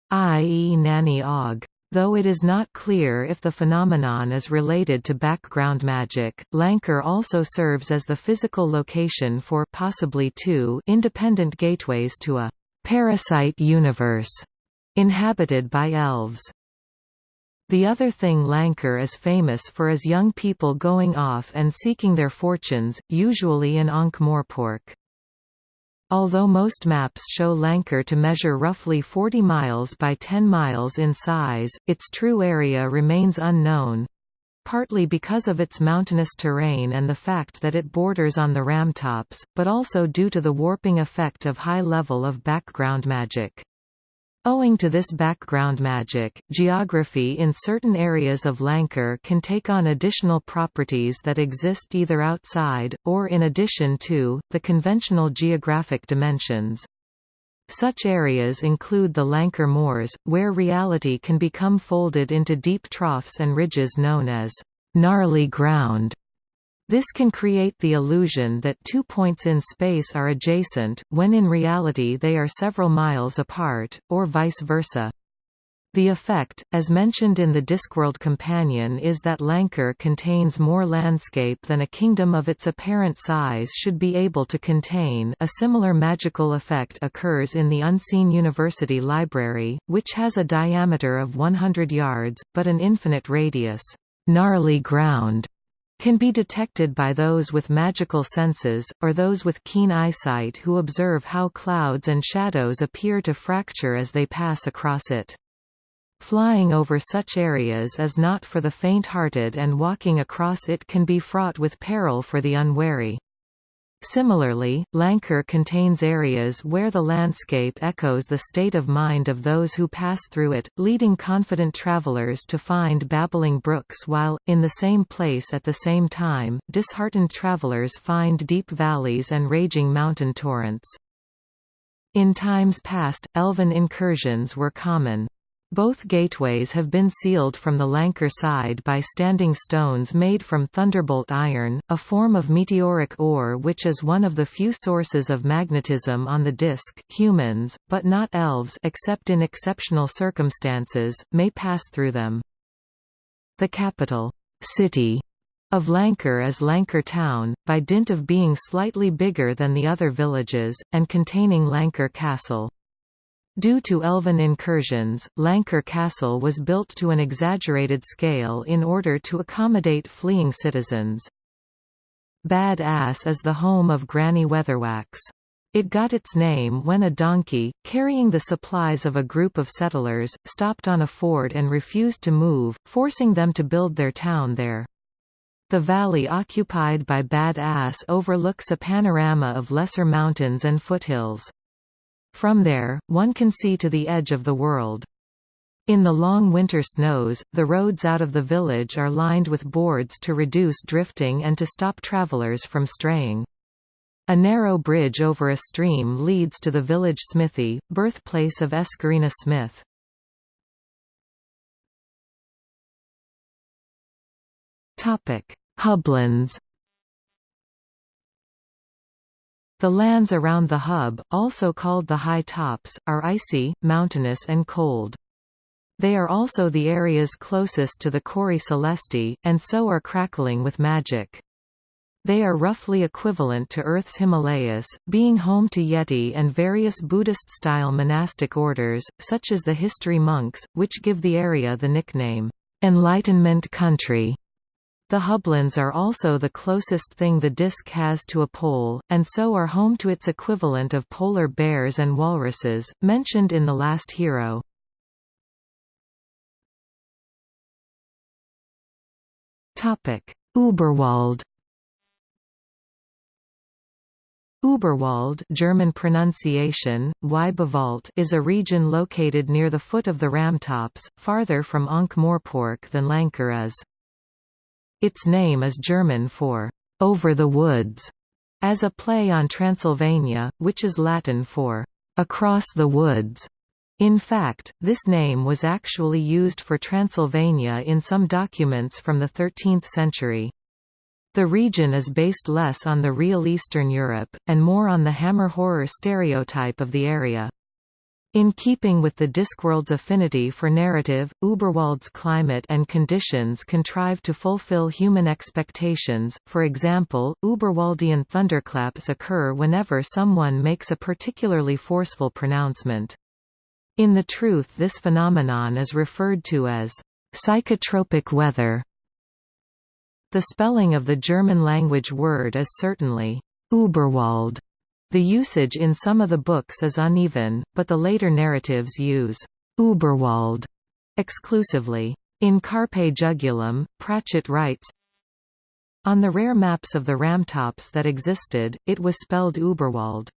i.e. Nanny Og. Though it is not clear if the phenomenon is related to background magic, Lancre also serves as the physical location for possibly two independent gateways to a parasite universe inhabited by elves. The other thing Lancre is famous for is young people going off and seeking their fortunes, usually in Ankh-Morpork. Although most maps show Lancre to measure roughly 40 miles by 10 miles in size, its true area remains unknown, partly because of its mountainous terrain and the fact that it borders on the ramtops, but also due to the warping effect of high level of background magic. Owing to this background magic, geography in certain areas of Lancre can take on additional properties that exist either outside, or in addition to, the conventional geographic dimensions. Such areas include the Lancre Moors, where reality can become folded into deep troughs and ridges known as gnarly ground. This can create the illusion that two points in space are adjacent, when in reality they are several miles apart, or vice versa. The effect, as mentioned in the Discworld Companion is that Lancre contains more landscape than a kingdom of its apparent size should be able to contain a similar magical effect occurs in the Unseen University Library, which has a diameter of 100 yards, but an infinite radius. Gnarly ground can be detected by those with magical senses, or those with keen eyesight who observe how clouds and shadows appear to fracture as they pass across it. Flying over such areas is not for the faint-hearted and walking across it can be fraught with peril for the unwary. Similarly, Lancre contains areas where the landscape echoes the state of mind of those who pass through it, leading confident travelers to find babbling brooks while, in the same place at the same time, disheartened travelers find deep valleys and raging mountain torrents. In times past, elven incursions were common. Both gateways have been sealed from the Lancre side by standing stones made from thunderbolt iron, a form of meteoric ore which is one of the few sources of magnetism on the disk. Humans, but not elves except in exceptional circumstances, may pass through them. The capital city of Lancre is Lancre town, by dint of being slightly bigger than the other villages, and containing Lancre Castle. Due to elven incursions, Lancre Castle was built to an exaggerated scale in order to accommodate fleeing citizens. Bad Ass is the home of Granny Weatherwax. It got its name when a donkey, carrying the supplies of a group of settlers, stopped on a ford and refused to move, forcing them to build their town there. The valley occupied by Bad Ass overlooks a panorama of lesser mountains and foothills. From there, one can see to the edge of the world. In the long winter snows, the roads out of the village are lined with boards to reduce drifting and to stop travelers from straying. A narrow bridge over a stream leads to the village smithy, birthplace of Eskarina Smith. Hublands The lands around the hub, also called the high tops, are icy, mountainous and cold. They are also the areas closest to the Cori Celesti, and so are crackling with magic. They are roughly equivalent to Earth's Himalayas, being home to Yeti and various Buddhist-style monastic orders, such as the History monks, which give the area the nickname, Enlightenment Country. The Hublands are also the closest thing the disk has to a pole, and so are home to its equivalent of polar bears and walruses, mentioned in The Last Hero. Uberwald Uberwald German pronunciation, is a region located near the foot of the Ramtops, farther from Ankh-Morpork than Lancre is. Its name is German for over the woods, as a play on Transylvania, which is Latin for across the woods. In fact, this name was actually used for Transylvania in some documents from the 13th century. The region is based less on the real Eastern Europe, and more on the Hammer horror stereotype of the area. In keeping with the Discworld's affinity for narrative, Uberwald's climate and conditions contrive to fulfill human expectations, for example, Uberwaldian thunderclaps occur whenever someone makes a particularly forceful pronouncement. In the truth this phenomenon is referred to as psychotropic weather. The spelling of the German language word is certainly Uberwald, the usage in some of the books is uneven, but the later narratives use Uberwald exclusively. In Carpe Jugulum, Pratchett writes, On the rare maps of the Ramtops that existed, it was spelled Uberwald.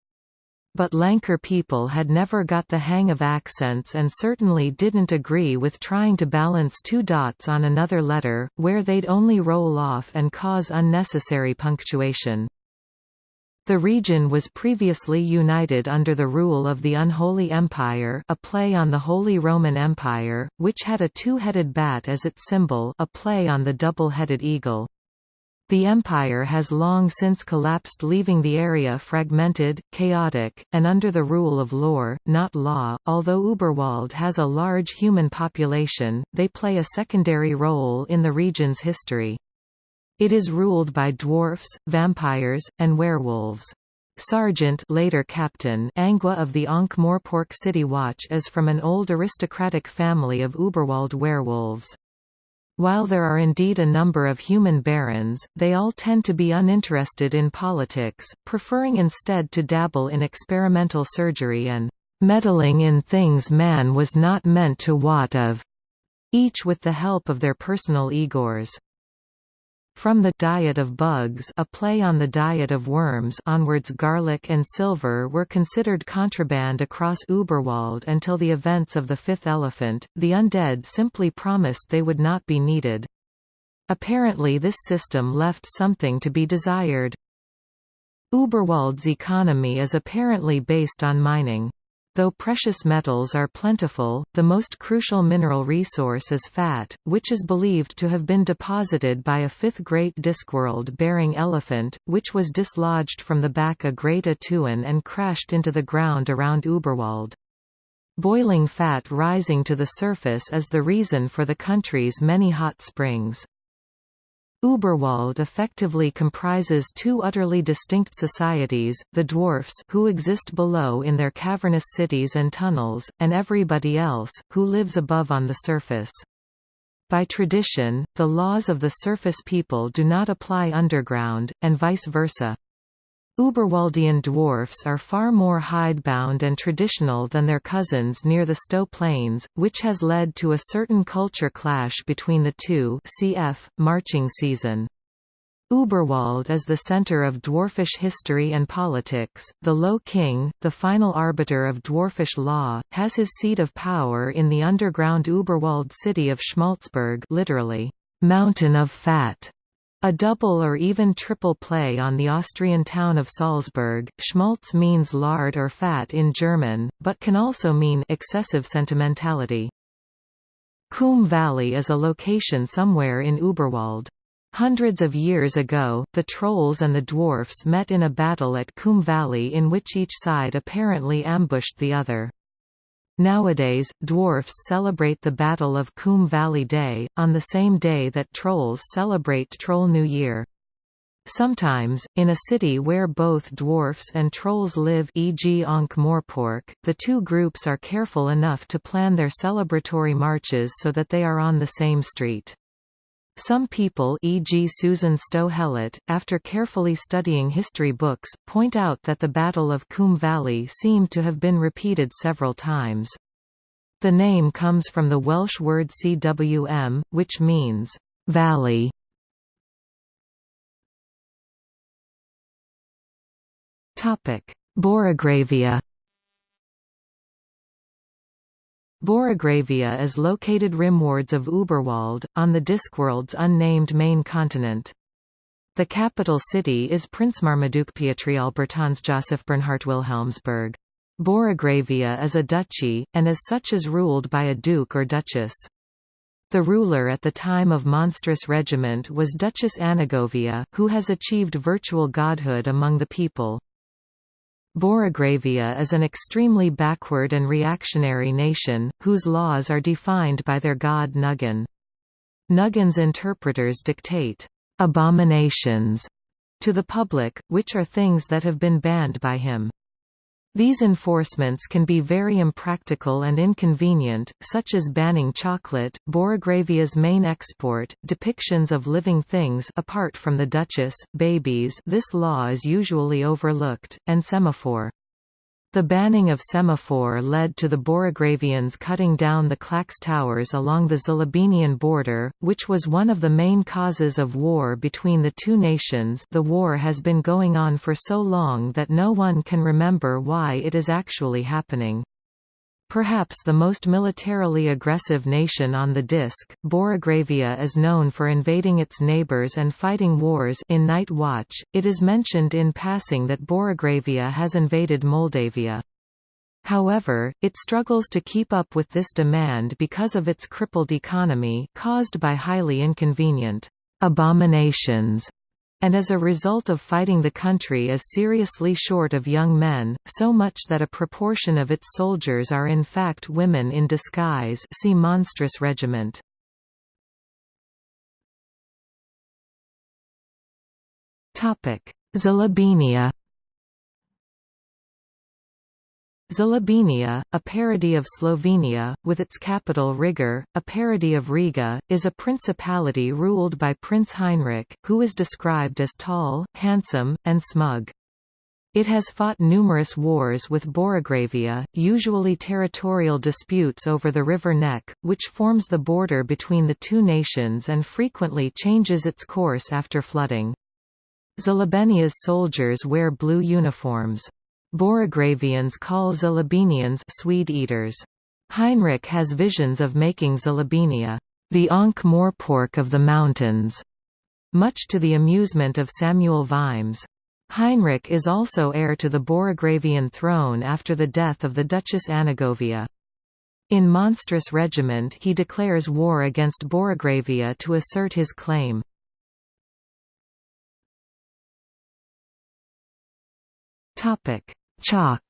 But Lancre people had never got the hang of accents and certainly didn't agree with trying to balance two dots on another letter, where they'd only roll off and cause unnecessary punctuation. The region was previously united under the rule of the Unholy Empire a play on the Holy Roman Empire, which had a two-headed bat as its symbol a play on the double-headed eagle. The empire has long since collapsed leaving the area fragmented, chaotic, and under the rule of lore, not law. Although Uberwald has a large human population, they play a secondary role in the region's history. It is ruled by dwarfs, vampires, and werewolves. Sergeant later Captain Angua of the Ankh-Morpork City Watch is from an old aristocratic family of Uberwald werewolves. While there are indeed a number of human barons, they all tend to be uninterested in politics, preferring instead to dabble in experimental surgery and meddling in things man was not meant to wot of, each with the help of their personal Igors. From the diet of bugs a play on the diet of worms onwards garlic and silver were considered contraband across Uberwald until the events of the fifth elephant, the undead simply promised they would not be needed. Apparently this system left something to be desired. Uberwald's economy is apparently based on mining. Though precious metals are plentiful, the most crucial mineral resource is fat, which is believed to have been deposited by a fifth great Discworld-bearing elephant, which was dislodged from the back of Great A'Tuin and crashed into the ground around Uberwald. Boiling fat rising to the surface is the reason for the country's many hot springs. Uberwald effectively comprises two utterly distinct societies, the dwarfs who exist below in their cavernous cities and tunnels, and everybody else, who lives above on the surface. By tradition, the laws of the surface people do not apply underground, and vice versa. Uberwaldian dwarfs are far more hidebound and traditional than their cousins near the Sto Plains, which has led to a certain culture clash between the two cf. marching season. Uberwald is the center of dwarfish history and politics. The Low King, the final arbiter of dwarfish law, has his seat of power in the underground Uberwald city of Schmalzberg, literally, mountain of fat. A double or even triple play on the Austrian town of Salzburg. Schmaltz means lard or fat in German, but can also mean excessive sentimentality. Koom Valley is a location somewhere in Uberwald. Hundreds of years ago, the trolls and the dwarfs met in a battle at Koom Valley in which each side apparently ambushed the other. Nowadays, dwarfs celebrate the Battle of Koom Valley Day, on the same day that trolls celebrate Troll New Year. Sometimes, in a city where both dwarfs and trolls live e.g. Ankh-Morpork, the two groups are careful enough to plan their celebratory marches so that they are on the same street. Some people e.g. Susan Sto Helit, after carefully studying history books, point out that the Battle of Koom Valley seemed to have been repeated several times. The name comes from the Welsh word cwm, which means, "...valley". Borogravia Borogravia is located rimwards of Uberwald, on the Discworld's unnamed main continent. The capital city is Princemarmaduke Bernhardt Wilhelmsburg. Borogravia is a duchy, and as such is ruled by a duke or duchess. The ruler at the time of Monstrous Regiment was Duchess Annagovia, who has achieved virtual godhood among the people. Borogravia is an extremely backward and reactionary nation, whose laws are defined by their god Nuggan. Nuggan's interpreters dictate abominations to the public, which are things that have been banned by him. These enforcements can be very impractical and inconvenient, such as banning chocolate, Borogravia's main export, depictions of living things apart from the Duchess, babies this law is usually overlooked, and semaphore. The banning of semaphore led to the Borogravians cutting down the clacks towers along the Zlobenian border, which was one of the main causes of war between the two nations the war has been going on for so long that no one can remember why it is actually happening. Perhaps the most militarily aggressive nation on the disk, Borogravia is known for invading its neighbors and fighting wars in Night Watch, it is mentioned in passing that Borogravia has invaded Mouldavia. However, it struggles to keep up with this demand because of its crippled economy caused by highly inconvenient abominations and as a result of fighting the country is seriously short of young men, so much that a proportion of its soldiers are in fact women in disguise see Monstrous Regiment. Zlobenia Zlobenia, a parody of Slovenia, with its capital Rigor, a parody of Riga, is a principality ruled by Prince Heinrich, who is described as tall, handsome, and smug. It has fought numerous wars with Borogravia, usually territorial disputes over the River Neck, which forms the border between the two nations and frequently changes its course after flooding. Zlobenia's soldiers wear blue uniforms. Borogravians call Zlobenians Swede eaters. Heinrich has visions of making Zlobenia the Ankh-Morpork of the mountains, much to the amusement of Samuel Vimes. Heinrich is also heir to the Borogravian throne after the death of the Duchess Annagovia. In Monstrous Regiment he declares war against Borogravia to assert his claim. Chalk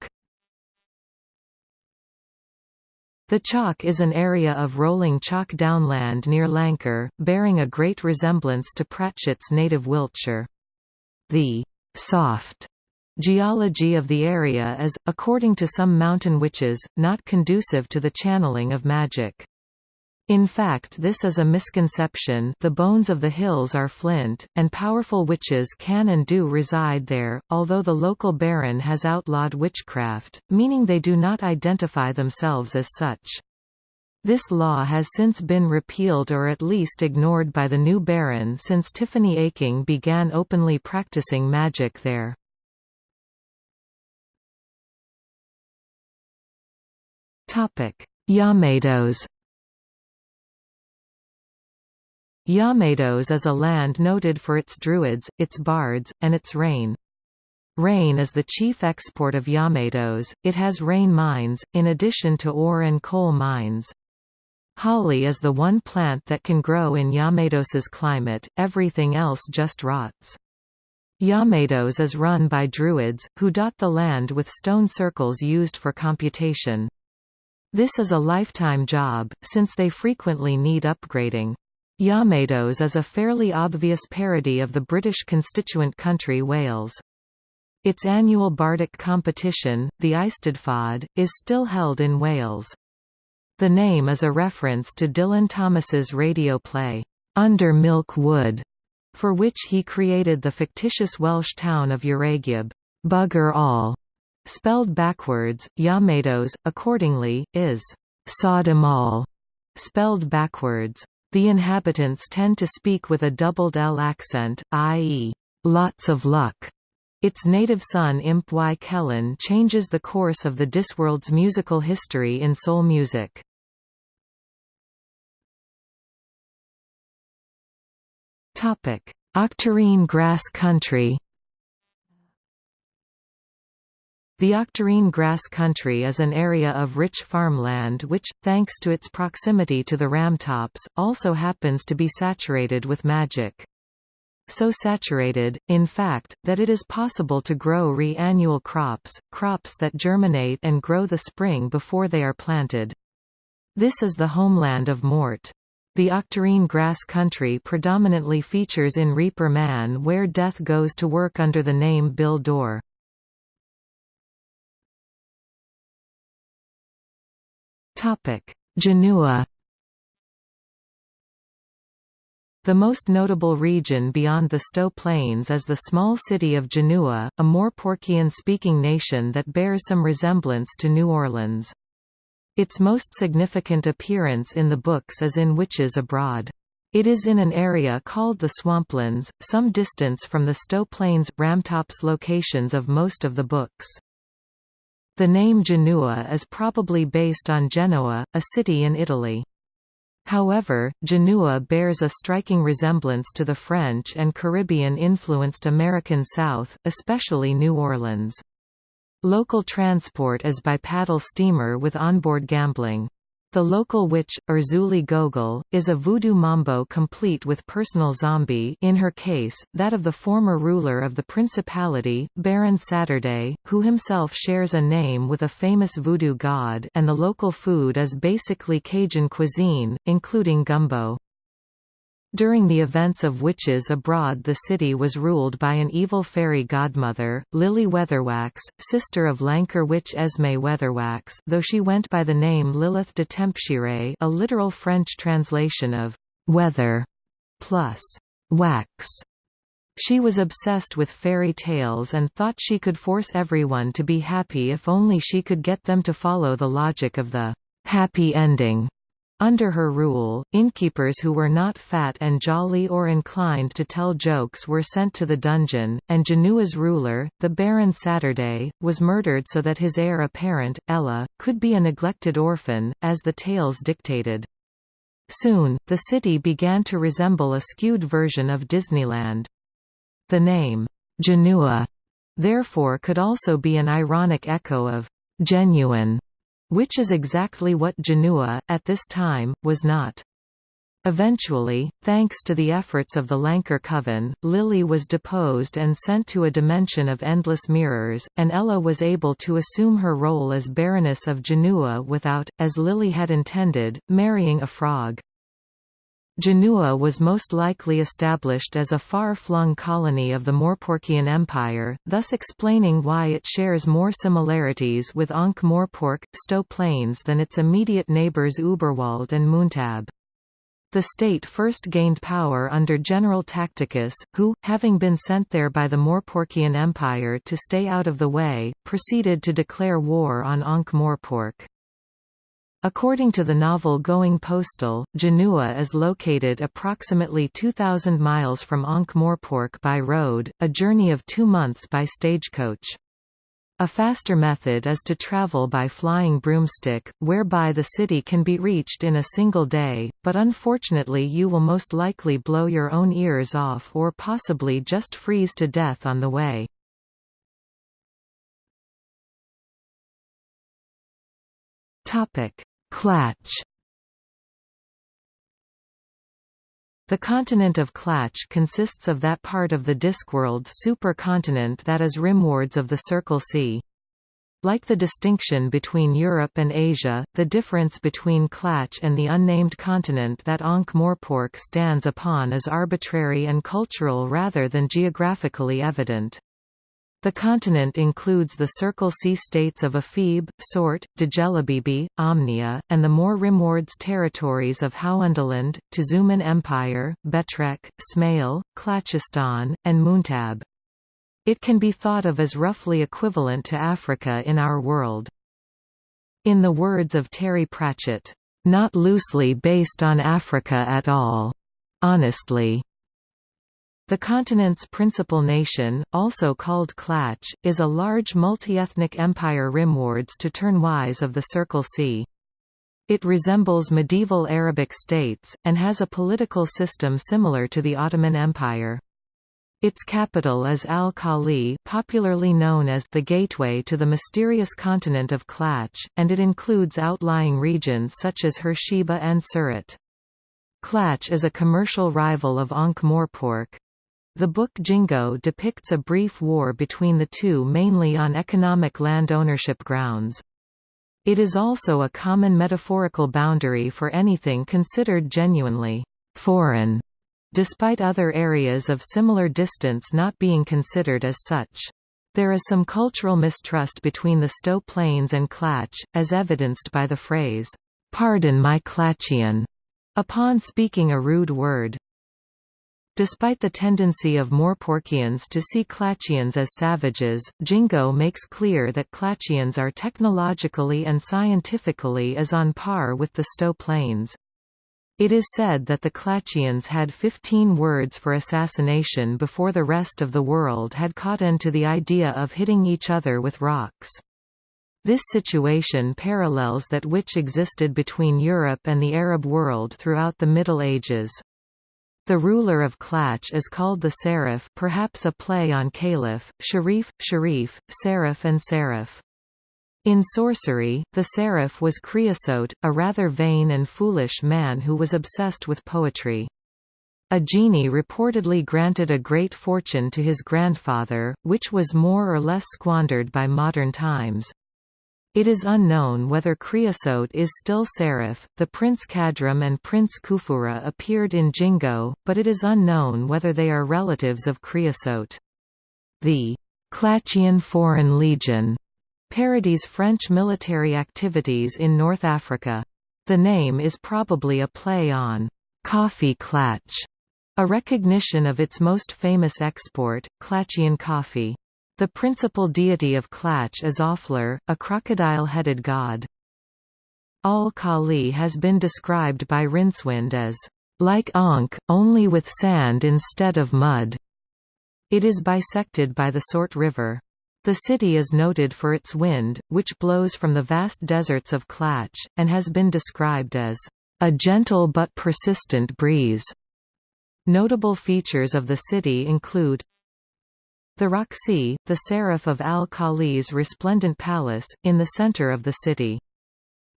The Chalk is an area of rolling chalk downland near Lancre, bearing a great resemblance to Pratchett's native Wiltshire. The soft geology of the area is, according to some mountain witches, not conducive to the channeling of magic. In fact this is a misconception the bones of the hills are flint, and powerful witches can and do reside there, although the local baron has outlawed witchcraft, meaning they do not identify themselves as such. This law has since been repealed or at least ignored by the new baron since Tiffany Aching began openly practicing magic there. Llamedos Llamedos is a land noted for its druids, its bards, and its rain. Rain is the chief export of Llamedos, it has rain mines, in addition to ore and coal mines. Holly is the one plant that can grow in Llamedos's climate, everything else just rots. Llamedos is run by druids, who dot the land with stone circles used for computation. This is a lifetime job, since they frequently need upgrading. Llamedos is a fairly obvious parody of the British constituent country Wales. Its annual bardic competition, the Eisteddfod, is still held in Wales. The name is a reference to Dylan Thomas's radio play, Under Milk Wood, for which he created the fictitious Welsh town of Llareggub, Bugger All, spelled backwards. Llamedos, accordingly, is Sodom All, spelled backwards. The inhabitants tend to speak with a doubled L accent, i.e., lots of luck. Its native son Imp Y Celyn changes the course of the Discworld's musical history in soul music. Octarine grass country The Octarine Grass Country is an area of rich farmland which, thanks to its proximity to the Ramtops, also happens to be saturated with magic. So saturated, in fact, that it is possible to grow re-annual crops, crops that germinate and grow the spring before they are planted. This is the homeland of Mort. The Octarine Grass Country predominantly features in Reaper Man where Death goes to work under the name Bill Door. Genua The most notable region beyond the Sto Plains is the small city of Genua, a Morporkian-speaking nation that bears some resemblance to New Orleans. Its most significant appearance in the books is in Witches Abroad. It is in an area called the Swamplands, some distance from the Sto Plains, Ramtops locations of most of the books. The name Genua is probably based on Genoa, a city in Italy. However, Genua bears a striking resemblance to the French and Caribbean-influenced American South, especially New Orleans. Local transport is by paddle steamer with onboard gambling. The local witch, Erzulie Gogol, is a voodoo mambo complete with personal zombie in her case, that of the former ruler of the principality, Baron Saturday, who himself shares a name with a famous voodoo god and the local food is basically Cajun cuisine, including gumbo. During the events of Witches Abroad the city was ruled by an evil fairy godmother, Lily Weatherwax, sister of Lancre witch Esme Weatherwax though she went by the name Lilith de Tempscire a literal French translation of «weather» plus «wax». She was obsessed with fairy tales and thought she could force everyone to be happy if only she could get them to follow the logic of the «happy ending». Under her rule, innkeepers who were not fat and jolly or inclined to tell jokes were sent to the dungeon, and Genua's ruler, the Baron Saturday, was murdered so that his heir apparent, Ella, could be a neglected orphan, as the tales dictated. Soon, the city began to resemble a skewed version of Disneyland. The name, Genua, therefore could also be an ironic echo of genuine which is exactly what Genua, at this time, was not. Eventually, thanks to the efforts of the Lancre Coven, Lily was deposed and sent to a dimension of endless mirrors, and Ella was able to assume her role as Baroness of Genua without, as Lily had intended, marrying a frog. Genua was most likely established as a far-flung colony of the Morporkian Empire, thus explaining why it shares more similarities with Ankh-Morpork, Sto Plains than its immediate neighbours Uberwald and Muntab. The state first gained power under General Tacticus, who, having been sent there by the Morporkian Empire to stay out of the way, proceeded to declare war on Ankh-Morpork. According to the novel Going Postal, Genua is located approximately 2,000 miles from Ankh-Morpork by road, a journey of two months by stagecoach. A faster method is to travel by flying broomstick, whereby the city can be reached in a single day, but unfortunately you will most likely blow your own ears off or possibly just freeze to death on the way. Topic Klatch The continent of Klatch consists of that part of the Discworld supercontinent that is rimwards of the Circle Sea. Like the distinction between Europe and Asia, the difference between Klatch and the unnamed continent that Ankh-Morpork stands upon is arbitrary and cultural rather than geographically evident. The continent includes the Circle Sea states of Ephebe, Tsort, Djelibeybi, Omnia, and the more rimwards territories of Howundaland, Tezuman Empire, Betrek, Smail, Klatchistan, and Muntab. It can be thought of as roughly equivalent to Africa in our world. In the words of Terry Pratchett, "...not loosely based on Africa at all. Honestly." The continent's principal nation, also called Klatch, is a large multi-ethnic empire rimwards to turnwise of the Circle Sea. It resembles medieval Arabic states, and has a political system similar to the Ottoman Empire. Its capital is Al-Khali popularly known as the gateway to the mysterious continent of Klatch, and it includes outlying regions such as Hersheba and Surat. Klatch is a commercial rival of Ankh-Morpork, the book Jingo depicts a brief war between the two mainly on economic land ownership grounds. It is also a common metaphorical boundary for anything considered genuinely foreign, despite other areas of similar distance not being considered as such. There is some cultural mistrust between the Sto Plains and Klatch, as evidenced by the phrase, "'Pardon my Klatchian' upon speaking a rude word. Despite the tendency of Morporkians to see Klatchians as savages, Jingo makes clear that Klatchians are technologically and scientifically as on par with the Sto Plains. It is said that the Klatchians had 15 words for assassination before the rest of the world had caught on to the idea of hitting each other with rocks. This situation parallels that which existed between Europe and the Arab world throughout the Middle Ages. The ruler of Klatch is called the Seriph perhaps a play on Caliph, Sharif, Sharif, Seraph and Seraph. In sorcery, the Seriph was Creosote, a rather vain and foolish man who was obsessed with poetry. A genie reportedly granted a great fortune to his grandfather, which was more or less squandered by modern times. It is unknown whether Creosote is still Seriph. The Prince Cadram and Prince Khufurah appeared in Jingo, but it is unknown whether they are relatives of Creosote. The Klatchian Foreign Legion parodies French military activities in North Africa. The name is probably a play on coffee klatch, a recognition of its most famous export, Klatchian coffee. The principal deity of Klatch is Offler, a crocodile-headed god. Al-Khali has been described by Rincewind as, "...like Ankh, only with sand instead of mud." It is bisected by the Tsort River. The city is noted for its wind, which blows from the vast deserts of Klatch, and has been described as, "...a gentle but persistent breeze." Notable features of the city include the Rhoxie, the Seriph of Al-Khali's resplendent palace, in the center of the city.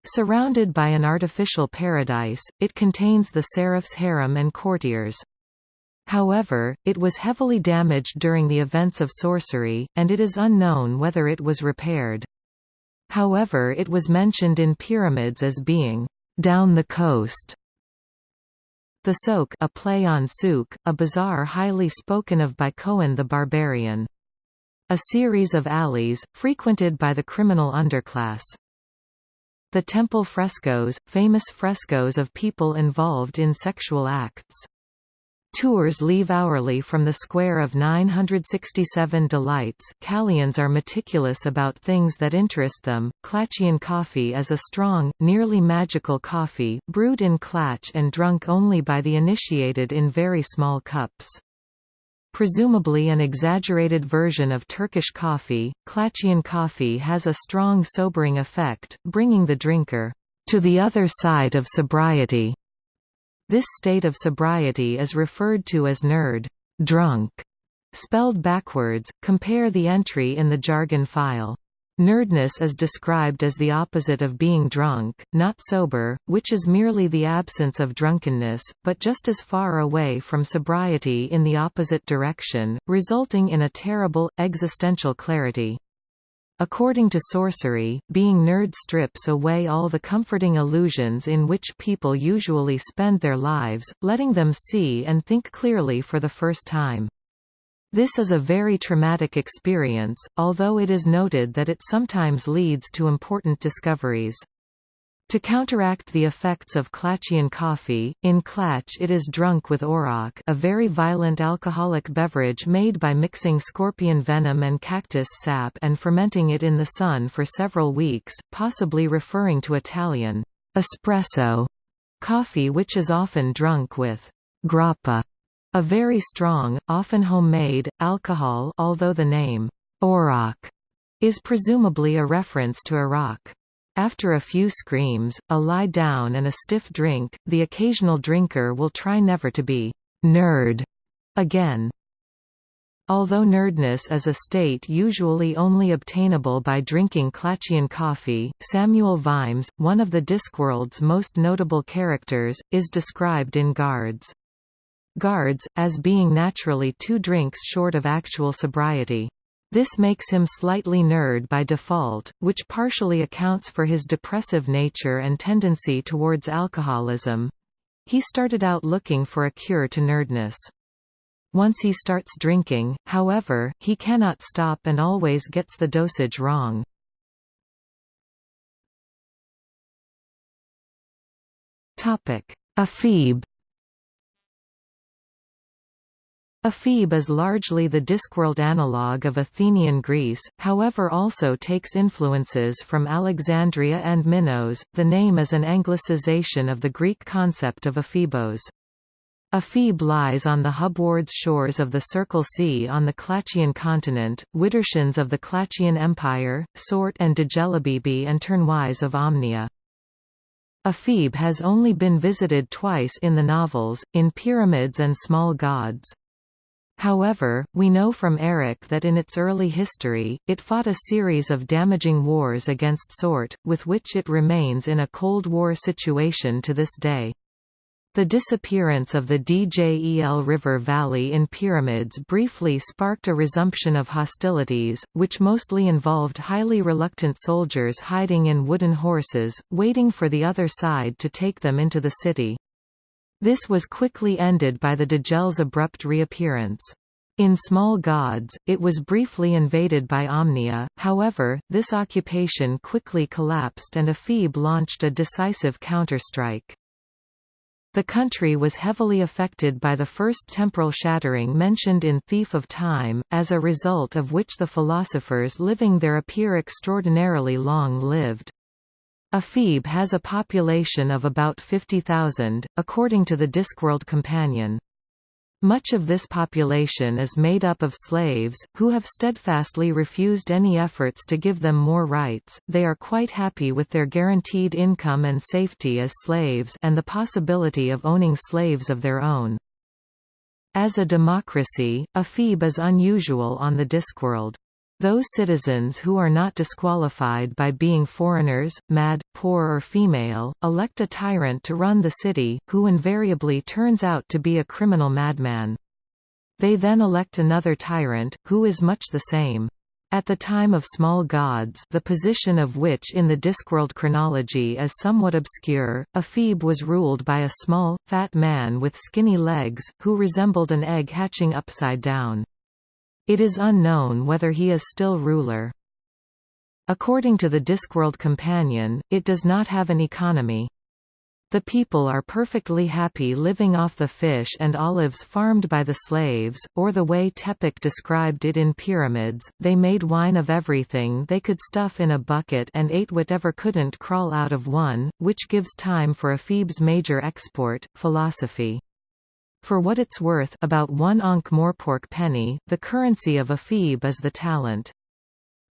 Surrounded by an artificial paradise, it contains the Seriph's harem and courtiers. However, it was heavily damaged during the events of Sourcery, and it is unknown whether it was repaired. However it was mentioned in pyramids as being, "...down the coast", the Souk a play on souk, a bazaar highly spoken of by Cohen the Barbarian. A series of alleys, frequented by the criminal underclass. The temple frescoes, famous frescoes of people involved in sexual acts. Tours leave hourly from the square of 967 delights. Kalians are meticulous about things that interest them. Klatchian coffee is a strong, nearly magical coffee, brewed in Klatch and drunk only by the initiated in very small cups. Presumably an exaggerated version of Turkish coffee, Klatchian coffee has a strong sobering effect, bringing the drinker to the other side of sobriety. This state of sobriety is referred to as knurd drunk", spelled backwards, compare the entry in the jargon file. Knurdness is described as the opposite of being drunk, not sober, which is merely the absence of drunkenness, but just as far away from sobriety in the opposite direction, resulting in a terrible, existential clarity. According to Sourcery, being knurd strips away all the comforting illusions in which people usually spend their lives, letting them see and think clearly for the first time. This is a very traumatic experience, although it is noted that it sometimes leads to important discoveries. To counteract the effects of Klatchian coffee, in Klatch it is drunk with orakh a very violent alcoholic beverage made by mixing scorpion venom and cactus sap and fermenting it in the sun for several weeks, possibly referring to Italian espresso coffee which is often drunk with grappa, a very strong, often homemade, alcohol although the name orakh is presumably a reference to Iraq. After a few screams, a lie down and a stiff drink, the occasional drinker will try never to be «knurd» again. Although knurdness is a state usually only obtainable by drinking Klatchian coffee, Samuel Vimes, one of the Discworld's most notable characters, is described in Guards. Guards, as being naturally two drinks short of actual sobriety. This makes him slightly knurd by default, which partially accounts for his depressive nature and tendency towards alcoholism. He started out looking for a cure to knurdness. Once he starts drinking, however, he cannot stop and always gets the dosage wrong. Ephebe Ephebe is largely the Discworld analogue of Athenian Greece, however also takes influences from Alexandria and Minos. The name is an anglicization of the Greek concept of Ephebos. Ephebe lies on the Hubwards shores of the Circle Sea on the Klatchian continent, Widdershins of the Klatchian Empire, Tsort and Djelibeybi and Turnwise of Omnia. Ephebe has only been visited twice in the novels, in Pyramids and Small Gods. However, we know from Eric that in its early history, it fought a series of damaging wars against Tsort, with which it remains in a Cold War situation to this day. The disappearance of the Djel River Valley in Pyramids briefly sparked a resumption of hostilities, which mostly involved highly reluctant soldiers hiding in wooden horses, waiting for the other side to take them into the city. This was quickly ended by the Djel's abrupt reappearance. In Small Gods, it was briefly invaded by Omnia, however, this occupation quickly collapsed and Ephebe launched a decisive counterstrike. The country was heavily affected by the first temporal shattering mentioned in Thief of Time, as a result of which the philosophers living there appear extraordinarily long-lived. Ephebe has a population of about 50,000, according to the Discworld Companion. Much of this population is made up of slaves, who have steadfastly refused any efforts to give them more rights, they are quite happy with their guaranteed income and safety as slaves and the possibility of owning slaves of their own. As a democracy, Ephebe is unusual on the Discworld. Those citizens who are not disqualified by being foreigners, mad, poor or female, elect a tyrant to run the city, who invariably turns out to be a criminal madman. They then elect another tyrant, who is much the same. At the time of Small Gods the position of which in the Discworld chronology is somewhat obscure, Ephebe was ruled by a small, fat man with skinny legs, who resembled an egg hatching upside down. It is unknown whether he is still ruler. According to the Discworld Companion, it does not have an economy. The people are perfectly happy living off the fish and olives farmed by the slaves, or the way Tepic described it in Pyramids, they made wine of everything they could stuff in a bucket and ate whatever couldn't crawl out of one, which gives time for Ephebe's major export, philosophy. For what it's worth about one Ankh-Morpork penny, the currency of Ephebe is the talent.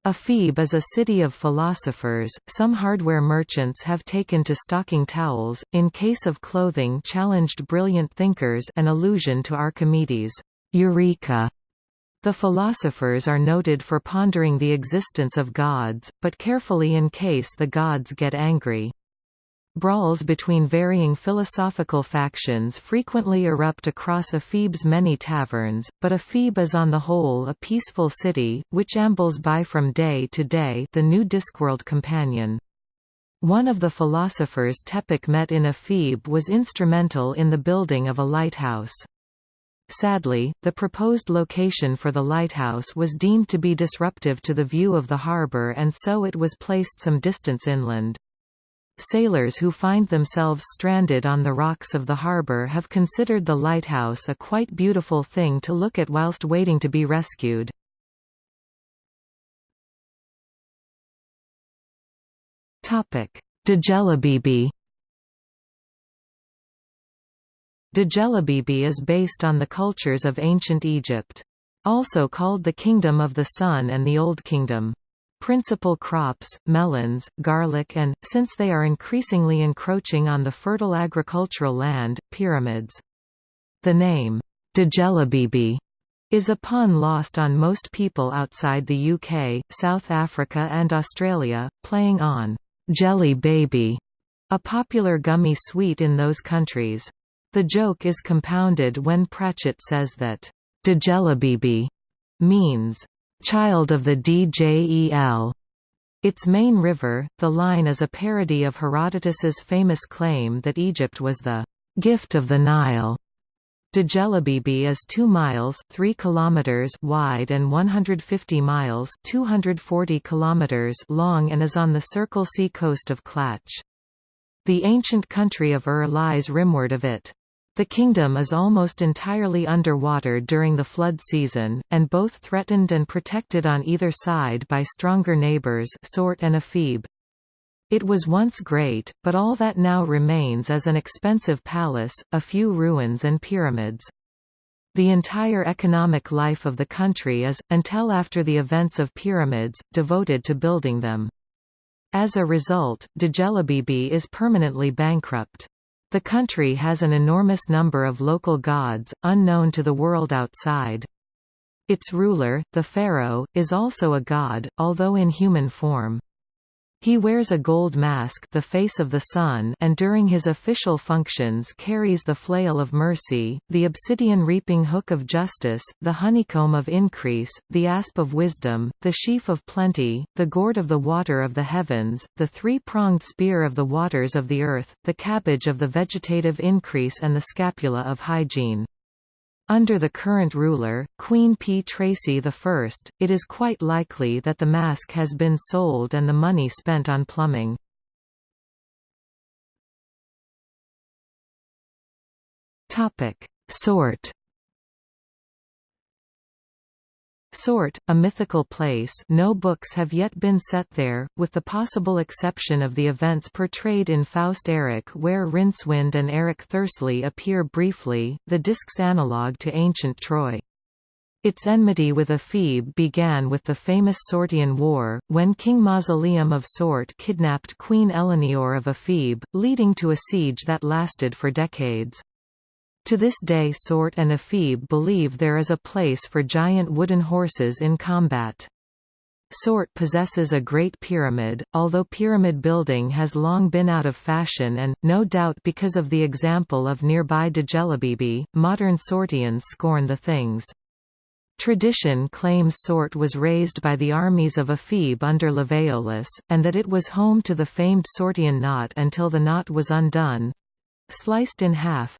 Ephebe is a city of philosophers. Some hardware merchants have taken to stocking towels, in case of clothing challenged brilliant thinkers an allusion to Archimedes' Eureka. The philosophers are noted for pondering the existence of gods, but carefully in case the gods get angry. Brawls between varying philosophical factions frequently erupt across Ephebe's many taverns, but Ephebe is on the whole a peaceful city, which ambles by from day to day the new Discworld companion. One of the philosophers Tepic met in Ephebe was instrumental in the building of a lighthouse. Sadly, the proposed location for the lighthouse was deemed to be disruptive to the view of the harbor and so it was placed some distance inland. Sailors who find themselves stranded on the rocks of the harbor have considered the lighthouse a quite beautiful thing to look at whilst waiting to be rescued. Djelibeybi Djelibeybi is based on the cultures of ancient Egypt. Also called the Kingdom of the Sun and the Old Kingdom. Principal crops, melons, garlic and, since they are increasingly encroaching on the fertile agricultural land, pyramids. The name, Djelibeybi, is a pun lost on most people outside the UK, South Africa and Australia, playing on Jelly Baby, a popular gummy sweet in those countries. The joke is compounded when Pratchett says that Djelibeybi means child of the Djel. Its main river, the Line is a parody of Herodotus's famous claim that Egypt was the gift of the Nile. Djelibeybi is 2 miles 3 kilometers wide and 150 miles 240 kilometers long and is on the Circle Sea coast of Klatch. The ancient country of Ur lies rimward of it. The kingdom is almost entirely underwater during the flood season, and both threatened and protected on either side by stronger neighbors Tsort and Ephebe. It was once great, but all that now remains is an expensive palace, a few ruins and pyramids. The entire economic life of the country is, until after the events of pyramids, devoted to building them. As a result, Djelibeybi is permanently bankrupt. The country has an enormous number of local gods, unknown to the world outside. Its ruler, the pharaoh, is also a god, although in human form. He wears a gold mask the face of the sun and during his official functions carries the flail of mercy, the obsidian reaping hook of justice, the honeycomb of increase, the asp of wisdom, the sheaf of plenty, the gourd of the water of the heavens, the three-pronged spear of the waters of the earth, the cabbage of the vegetative increase and the scapula of hygiene. Under the current ruler, Queen Ptraci I, it is quite likely that the mask has been sold and the money spent on plumbing. Tsort Tsort, a mythical place no books have yet been set there, with the possible exception of the events portrayed in Faust Eric where Rincewind and Eric Thursley appear briefly, the disc's analogue to ancient Troy. Its enmity with Ephebe began with the famous Tsortean War, when King Mausoleum of Tsort kidnapped Queen Eleanor of Ephebe, leading to a siege that lasted for decades. To this day Tsort and Ephebe believe there is a place for giant wooden horses in combat. Tsort possesses a great pyramid, although pyramid building has long been out of fashion and, no doubt because of the example of nearby Djelibeybi, modern Tsorteans scorn the things. Tradition claims Tsort was raised by the armies of Ephebe under Lavaeolus, and that it was home to the famed Tsortean knot until the knot was undone—sliced in half,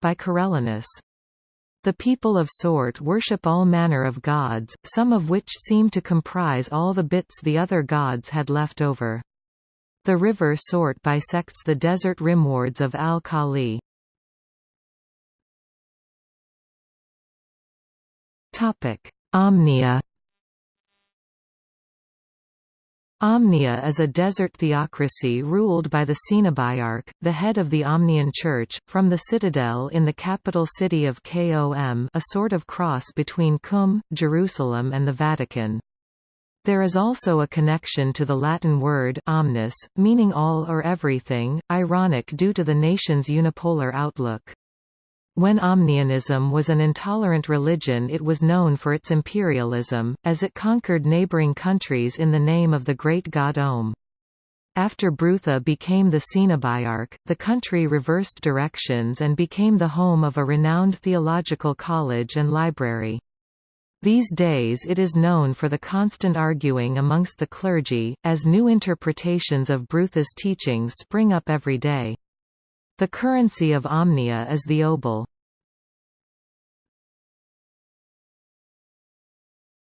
by Carelinus. The people of Tsort worship all manner of gods, some of which seem to comprise all the bits the other gods had left over. The river Tsort bisects the desert rimwards of Al-Khali. Omnia Omnia is a desert theocracy ruled by the Cenobiarch, the head of the Omnian Church, from the citadel in the capital city of Kom a sort of cross between Qum, Jerusalem and the Vatican. There is also a connection to the Latin word omnis, meaning all or everything, ironic due to the nation's unipolar outlook. When Omnianism was an intolerant religion it was known for its imperialism, as it conquered neighboring countries in the name of the great god Om. After Brutha became the Cenobiarch, the country reversed directions and became the home of a renowned theological college and library. These days it is known for the constant arguing amongst the clergy, as new interpretations of Brutha's teachings spring up every day. The currency of Omnia is the obol.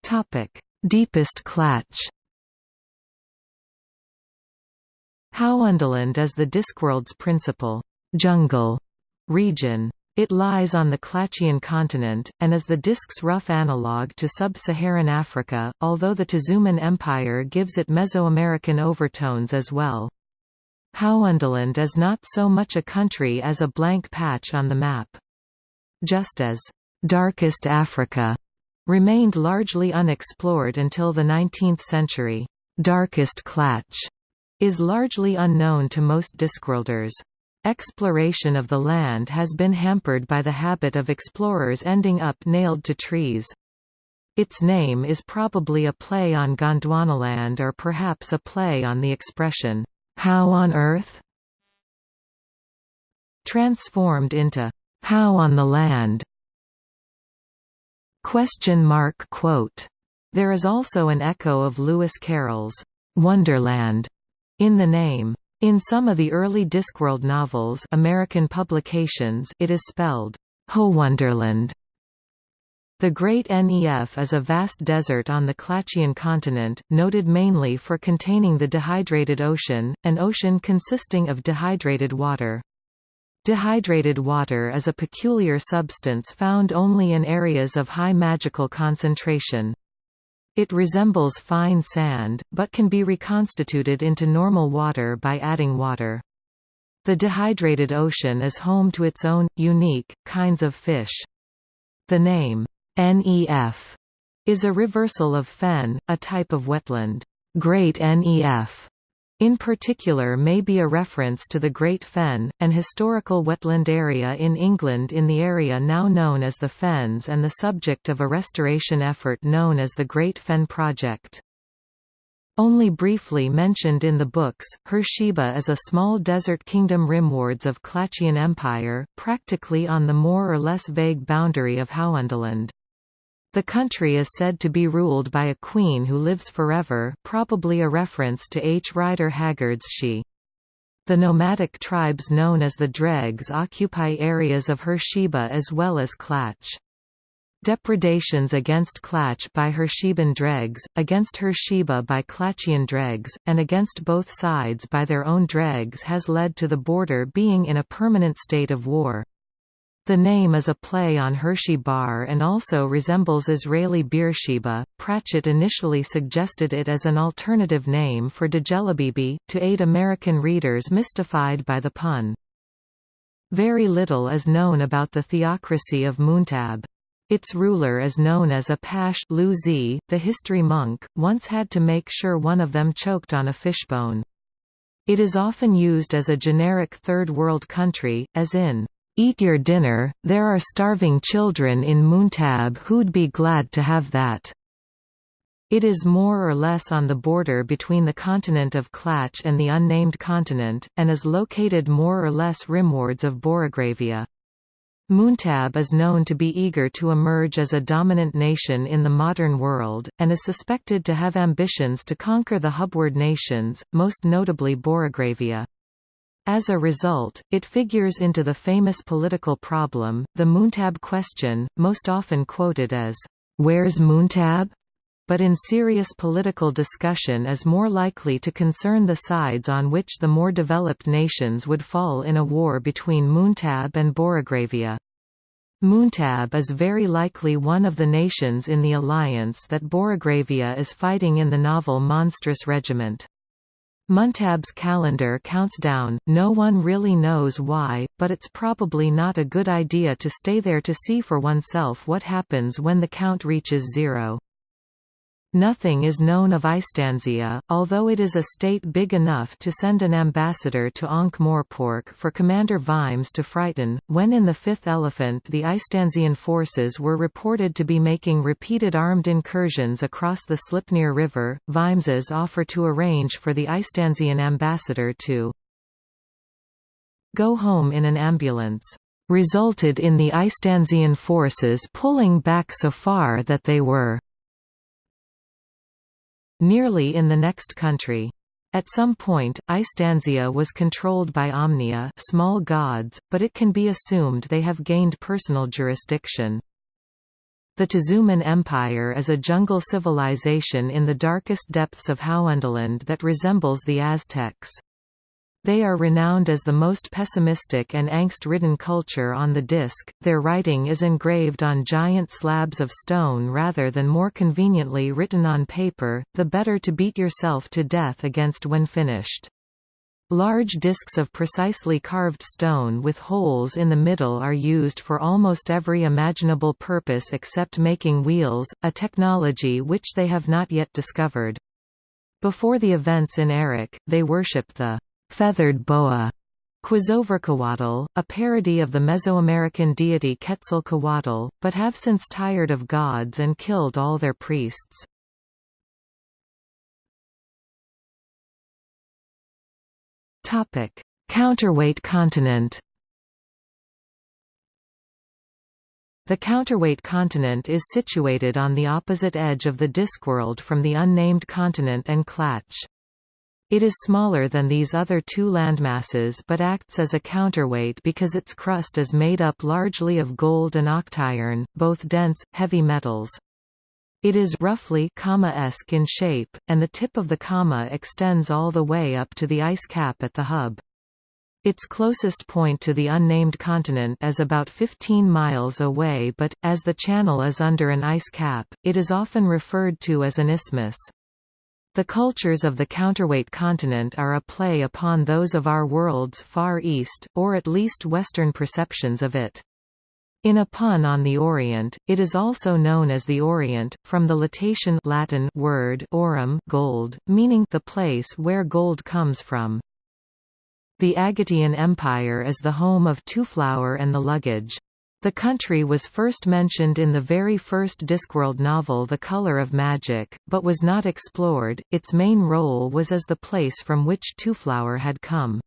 Topic: Deepest Klatch. Howondaland is the Discworld's principal jungle region. It lies on the Klatchian continent, and is the disk's rough analogue to sub-Saharan Africa, although the Tezuman Empire gives it Mesoamerican overtones as well. Howondaland is not so much a country as a blank patch on the map. Just as «darkest Africa» remained largely unexplored until the 19th century, «darkest Klatch» is largely unknown to most Discworlders. Exploration of the land has been hampered by the habit of explorers ending up nailed to trees. Its name is probably a play on Gondwanaland or perhaps a play on the expression, how on Earth? Transformed into How on the Land? Question mark quote. There is also an echo of Lewis Carroll's Wonderland in the name. In some of the early Discworld novels American publications it is spelled Ho-Wonderland. The Great Nef is a vast desert on the Klatchian continent, noted mainly for containing the dehydrated ocean, an ocean consisting of dehydrated water. Dehydrated water is a peculiar substance found only in areas of high magical concentration. It resembles fine sand, but can be reconstituted into normal water by adding water. The dehydrated ocean is home to its own, unique, kinds of fish. The name, NEF is a reversal of fen, a type of wetland. Great NEF In particular may be a reference to the Great Fen, an historical wetland area in England in the area now known as the Fens and the subject of a restoration effort known as the Great Fen Project. Only briefly mentioned in the books, Hersheba is a small desert kingdom rimwards of Klatchian Empire, practically on the more or less vague boundary of Howondaland. The country is said to be ruled by a queen who lives forever probably a reference to H. Rider Haggard's She. The nomadic tribes known as the Dregs occupy areas of Hersheba as well as Klatch. Depredations against Klatch by Hersheban Dregs, against Hersheba by Klatchian Dregs, and against both sides by their own Dregs has led to the border being in a permanent state of war. The name is a play on Hershey Bar and also resembles Israeli Beersheba. Pratchett initially suggested it as an alternative name for Djelibibi, to aid American readers mystified by the pun. Very little is known about the theocracy of Muntab. Its ruler is known as a Pash Luzi. The history monk, once had to make sure one of them choked on a fishbone. It is often used as a generic third world country, as in, Eat your dinner, there are starving children in Muntab who'd be glad to have that. It is more or less on the border between the continent of Klatch and the unnamed continent, and is located more or less rimwards of Borogravia. Muntab is known to be eager to emerge as a dominant nation in the modern world, and is suspected to have ambitions to conquer the Hubward nations, most notably Borogravia. As a result, it figures into the famous political problem, the Muntab question, most often quoted as, "'Where's Muntab?' but in serious political discussion is more likely to concern the sides on which the more developed nations would fall in a war between Muntab and Borogravia. Muntab is very likely one of the nations in the alliance that Borogravia is fighting in the novel Monstrous Regiment. Muntab's calendar counts down, no one really knows why, but it's probably not a good idea to stay there to see for oneself what happens when the count reaches zero. Nothing is known of Istanzia, although it is a state big enough to send an ambassador to Ankh-Morpork for Commander Vimes to frighten. When in the Fifth Elephant the Istanzian forces were reported to be making repeated armed incursions across the Sleipnir River, Vimes's offer to arrange for the Istanzian ambassador to go home in an ambulance resulted in the Istanzian forces pulling back so far that they were nearly in the next country. At some point, Istanzia was controlled by Omnia small gods, but it can be assumed they have gained personal jurisdiction. The Tezuman Empire is a jungle civilization in the darkest depths of Howondaland that resembles the Aztecs. They are renowned as the most pessimistic and angst-ridden culture on the disc. Their writing is engraved on giant slabs of stone rather than more conveniently written on paper, the better to beat yourself to death against when finished. Large discs of precisely carved stone with holes in the middle are used for almost every imaginable purpose except making wheels, a technology which they have not yet discovered. Before the events in Eric, they worship the feathered boa Quezovercoatl, a parody of the Mesoamerican deity Quetzalcoatl, but have since tired of gods and killed all their priests. Counterweight continent The counterweight continent is situated on the opposite edge of the Discworld from the unnamed continent and Klatch. It is smaller than these other two landmasses but acts as a counterweight because its crust is made up largely of gold and octiron, both dense, heavy metals. It is roughly comma-esque in shape, and the tip of the comma extends all the way up to the ice cap at the hub. Its closest point to the unnamed continent is about 15 miles away but, as the channel is under an ice cap, it is often referred to as an isthmus. The cultures of the counterweight continent are a play upon those of our world's Far East, or at least Western perceptions of it. In a pun on the Orient, it is also known as the Aurient, from the Latation Latin word aurum gold, meaning the place where gold comes from. The Agatian Empire is the home of Twoflower and the Luggage. The country was first mentioned in the very first Discworld novel The Color of Magic, but was not explored. Its main role was as the place from which Twoflower had come.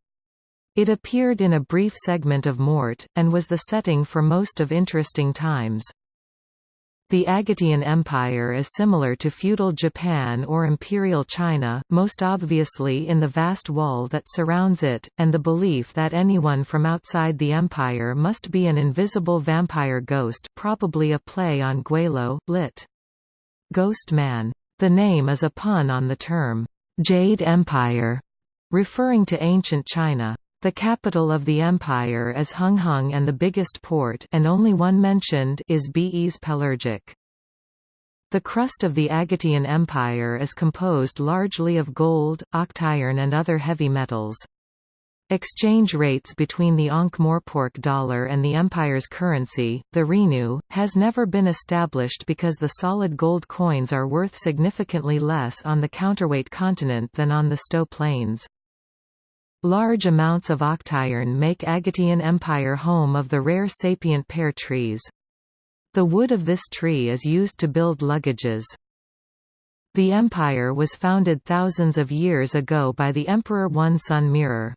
It appeared in a brief segment of Mort, and was the setting for most of Interesting Times. The Agatian Empire is similar to feudal Japan or imperial China, most obviously in the vast wall that surrounds it, and the belief that anyone from outside the empire must be an invisible vampire ghost probably a play on Gweilo, lit. Ghost Man. The name is a pun on the term, Jade Empire, referring to ancient China. The capital of the empire is Hunghung and the biggest port and only one mentioned is Bes Pelargic. The crust of the Agatian Empire is composed largely of gold, octiron and other heavy metals. Exchange rates between the Ankh-Morpork dollar and the empire's currency, the rhinu, has never been established because the solid gold coins are worth significantly less on the counterweight continent than on the Sto plains. Large amounts of octiron make Agatian Empire home of the rare sapient pear trees. The wood of this tree is used to build luggages. The empire was founded thousands of years ago by the Emperor One Sun Mirror.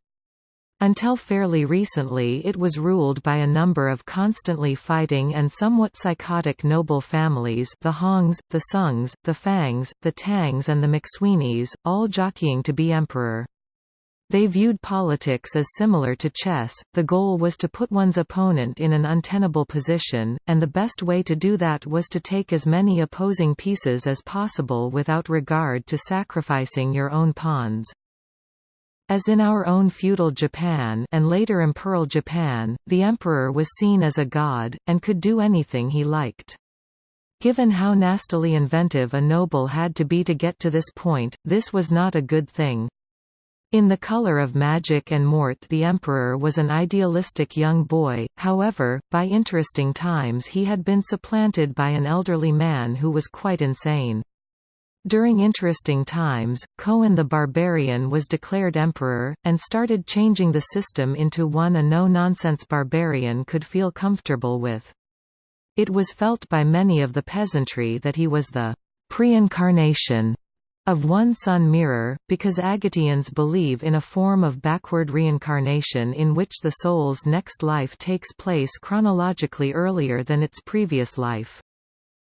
Until fairly recently it was ruled by a number of constantly fighting and somewhat psychotic noble families the Hongs, the Sungs, the Fangs, the Tangs and the McSweeneys, all jockeying to be emperor. They viewed politics as similar to chess, the goal was to put one's opponent in an untenable position, and the best way to do that was to take as many opposing pieces as possible without regard to sacrificing your own pawns. As in our own feudal Japan and later imperial Japan, the emperor was seen as a god, and could do anything he liked. Given how nastily inventive a noble had to be to get to this point, this was not a good thing. In The Color of Magic and Mort the Emperor was an idealistic young boy, however, by interesting times he had been supplanted by an elderly man who was quite insane. During interesting times, Cohen the Barbarian was declared emperor, and started changing the system into one a no-nonsense barbarian could feel comfortable with. It was felt by many of the peasantry that he was the pre-incarnation of one sun mirror, because Agatians believe in a form of backward reincarnation in which the soul's next life takes place chronologically earlier than its previous life.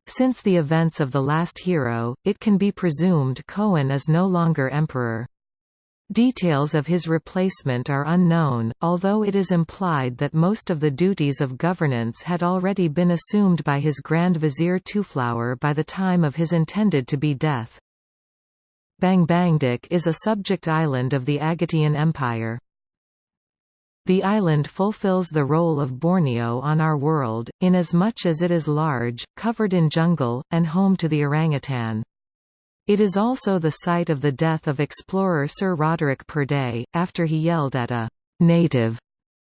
Since the events of The Last Hero, it can be presumed Cohen is no longer emperor. Details of his replacement are unknown, although it is implied that most of the duties of governance had already been assumed by his Grand Vizier Twoflower by the time of his intended to be death. Bangbangduk is a subject island of the Agatian Empire. The island fulfills the role of Borneo on our world, inasmuch as it is large, covered in jungle, and home to the orangutan. It is also the site of the death of explorer Sir Roderick Purday, after he yelled at a «native»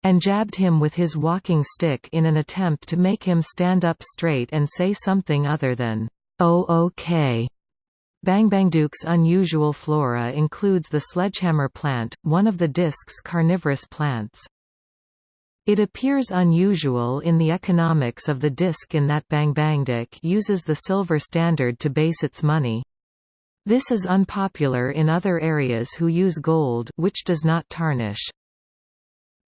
and jabbed him with his walking stick in an attempt to make him stand up straight and say something other than «oh okay». Bangbangduk's unusual flora includes the sledgehammer plant, one of the disk's carnivorous plants. It appears unusual in the economics of the disk in that Bangbangduk uses the silver standard to base its money. This is unpopular in other areas who use gold which does not tarnish.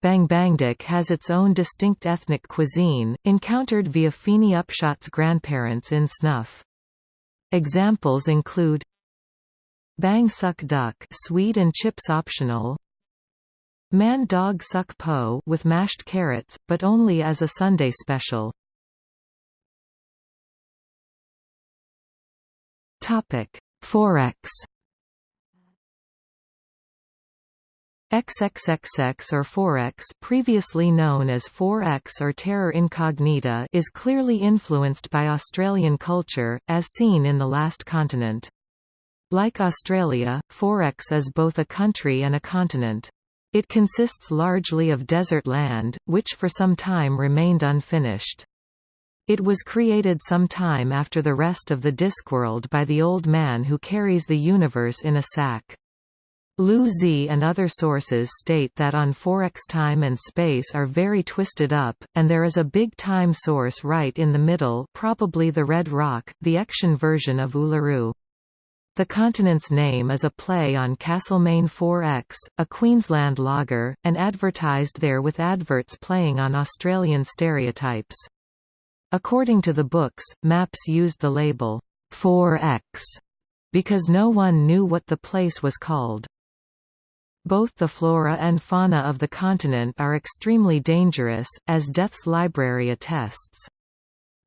Bangbangduk has its own distinct ethnic cuisine, encountered via Feeny Upshot's grandparents in Snuff. Examples include Bang Suck Duck sweet and chips optional Man Dog Suck Po with mashed carrots, but only as a Sunday special. Topic: Fourecks XXXX or Fourecks previously known as 4X or Terra Incognita is clearly influenced by Australian culture, as seen in The Last Continent. Like Australia, Fourecks is both a country and a continent. It consists largely of desert land, which for some time remained unfinished. It was created some time after the rest of the Discworld by the Old Man who carries the universe in a sack. Lu-Tze and other sources state that on 4x time and space are very twisted up, and there is a big time source right in the middle probably the Red Rock, the Ection version of Uluru. The continent's name is a play on Castlemaine 4X, a Queensland lager, and advertised there with adverts playing on Australian stereotypes. According to the books, maps used the label 4X because no one knew what the place was called. Both the flora and fauna of the continent are extremely dangerous, as Death's Library attests.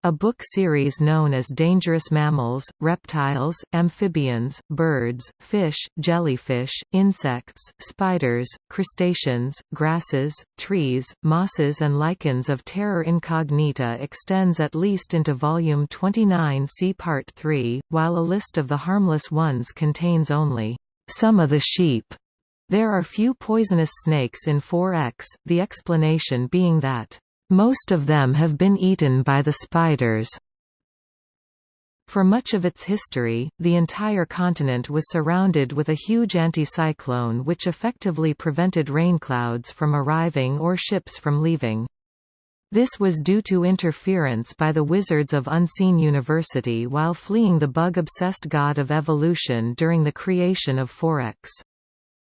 A book series known as Dangerous Mammals, Reptiles, Amphibians, Birds, Fish, Jellyfish, Insects, Spiders, Crustaceans, Grasses, Trees, Mosses and Lichens of Terra Incognita extends at least into Volume 29 see Part 3, while a list of the harmless ones contains only some of the sheep. There are few poisonous snakes in 4X, the explanation being that most of them have been eaten by the spiders. For much of its history, the entire continent was surrounded with a huge anticyclone which effectively prevented rainclouds from arriving or ships from leaving. This was due to interference by the Wizards of Unseen University while fleeing the bug-obsessed god of evolution during the creation of 4X.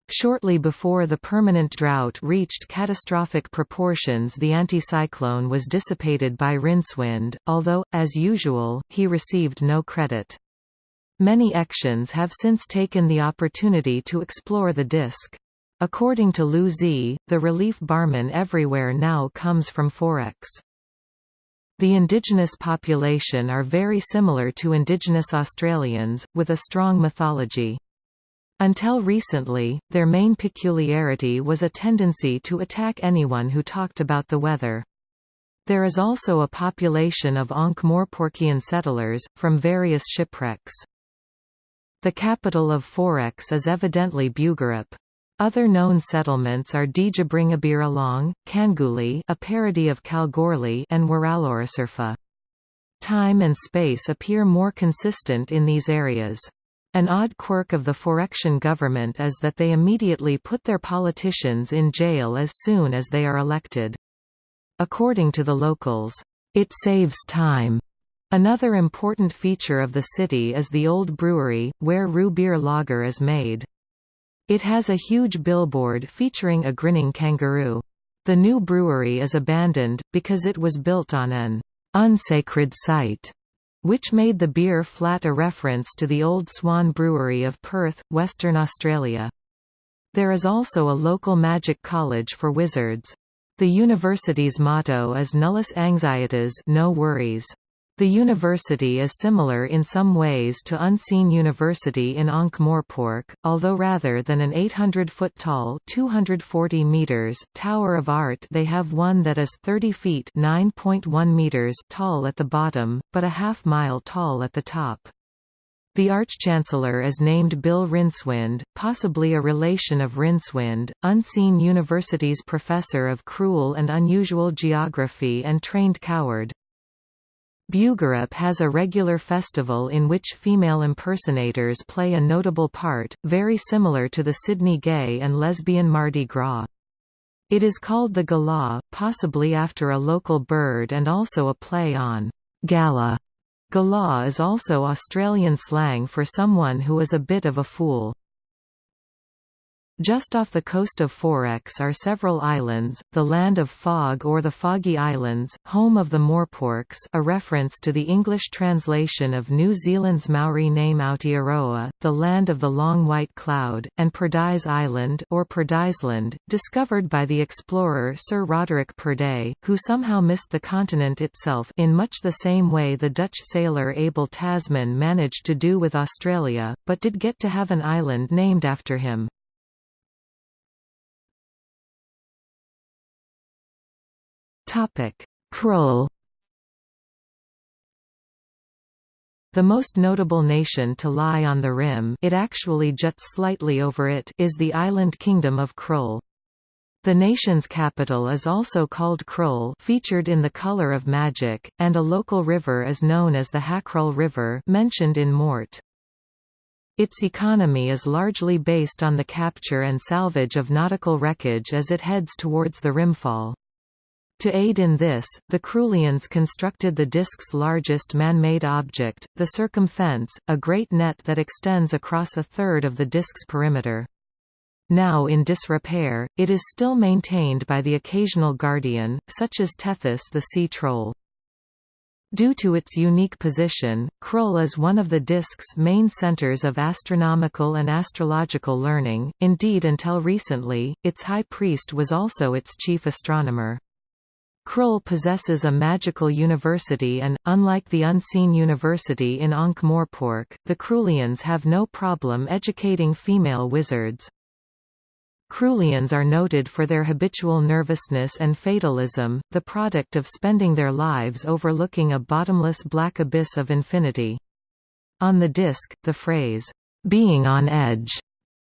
Shortly before the permanent drought reached catastrophic proportions the anticyclone was dissipated by Rincewind, although, as usual, he received no credit. Many Ections have since taken the opportunity to explore the disk. According to Lu-Tze, the relief barman everywhere now comes from 4X. The indigenous population are very similar to indigenous Australians, with a strong mythology. Until recently, their main peculiarity was a tendency to attack anyone who talked about the weather. There is also a population of Ankh-Morporkian settlers, from various shipwrecks. The capital of 4X is evidently Bugarup. Other known settlements are Djabringabir Kalgoorlie a parody of Kalgoorlie and Waralorasirfa. Time and space appear more consistent in these areas. An odd quirk of the Fourecksian government is that they immediately put their politicians in jail as soon as they are elected. According to the locals, it saves time. Another important feature of the city is the old brewery, where Roo beer lager is made. It has a huge billboard featuring a grinning kangaroo. The new brewery is abandoned, because it was built on an unsacred site which made the beer flat a reference to the Old Swan Brewery of Perth, Western Australia. There is also a local magic college for wizards. The university's motto is Nullus Anxietas no worries. The university is similar in some ways to Unseen University in Ankh-Morpork, although rather than an 800-foot-tall (240 meters) tower of art they have one that is 30 feet (9.1 meters) tall at the bottom, but a half-mile tall at the top. The Arch-Chancellor is named Bill Rincewind, possibly a relation of Rincewind, Unseen University's professor of cruel and unusual geography and trained coward. Bugarup has a regular festival in which female impersonators play a notable part, very similar to the Sydney gay and lesbian Mardi Gras. It is called the Galah, possibly after a local bird and also a play on gala. Galah is also Australian slang for someone who is a bit of a fool. Just off the coast of 4X are several islands, the Land of Fog or the Foggy Islands, home of the Morporks a reference to the English translation of New Zealand's Maori name Aotearoa, the Land of the Long White Cloud, and Purdy's Island or Purdysland, discovered by the explorer Sir Roderick Purday, who somehow missed the continent itself in much the same way the Dutch sailor Abel Tasman managed to do with Australia, but did get to have an island named after him. Krull The most notable nation to lie on the rim it actually juts slightly over it is the island kingdom of Krull. The nation's capital is also called Krull featured in The Color of Magic, and a local river is known as the Hakrull River mentioned in Mort. Its economy is largely based on the capture and salvage of nautical wreckage as it heads towards the rimfall. To aid in this, the Krullians constructed the disk's largest man-made object, the circumfence, a great net that extends across a third of the disk's perimeter. Now in disrepair, it is still maintained by the occasional guardian, such as Tethis the sea troll. Due to its unique position, Krull is one of the disk's main centers of astronomical and astrological learning, indeed until recently, its high priest was also its chief astronomer. Krull possesses a magical university and, unlike the Unseen University in Ankh-Morpork, the Krullians have no problem educating female wizards. Krullians are noted for their habitual nervousness and fatalism, the product of spending their lives overlooking a bottomless black abyss of infinity. On the disc, the phrase, "'being on edge'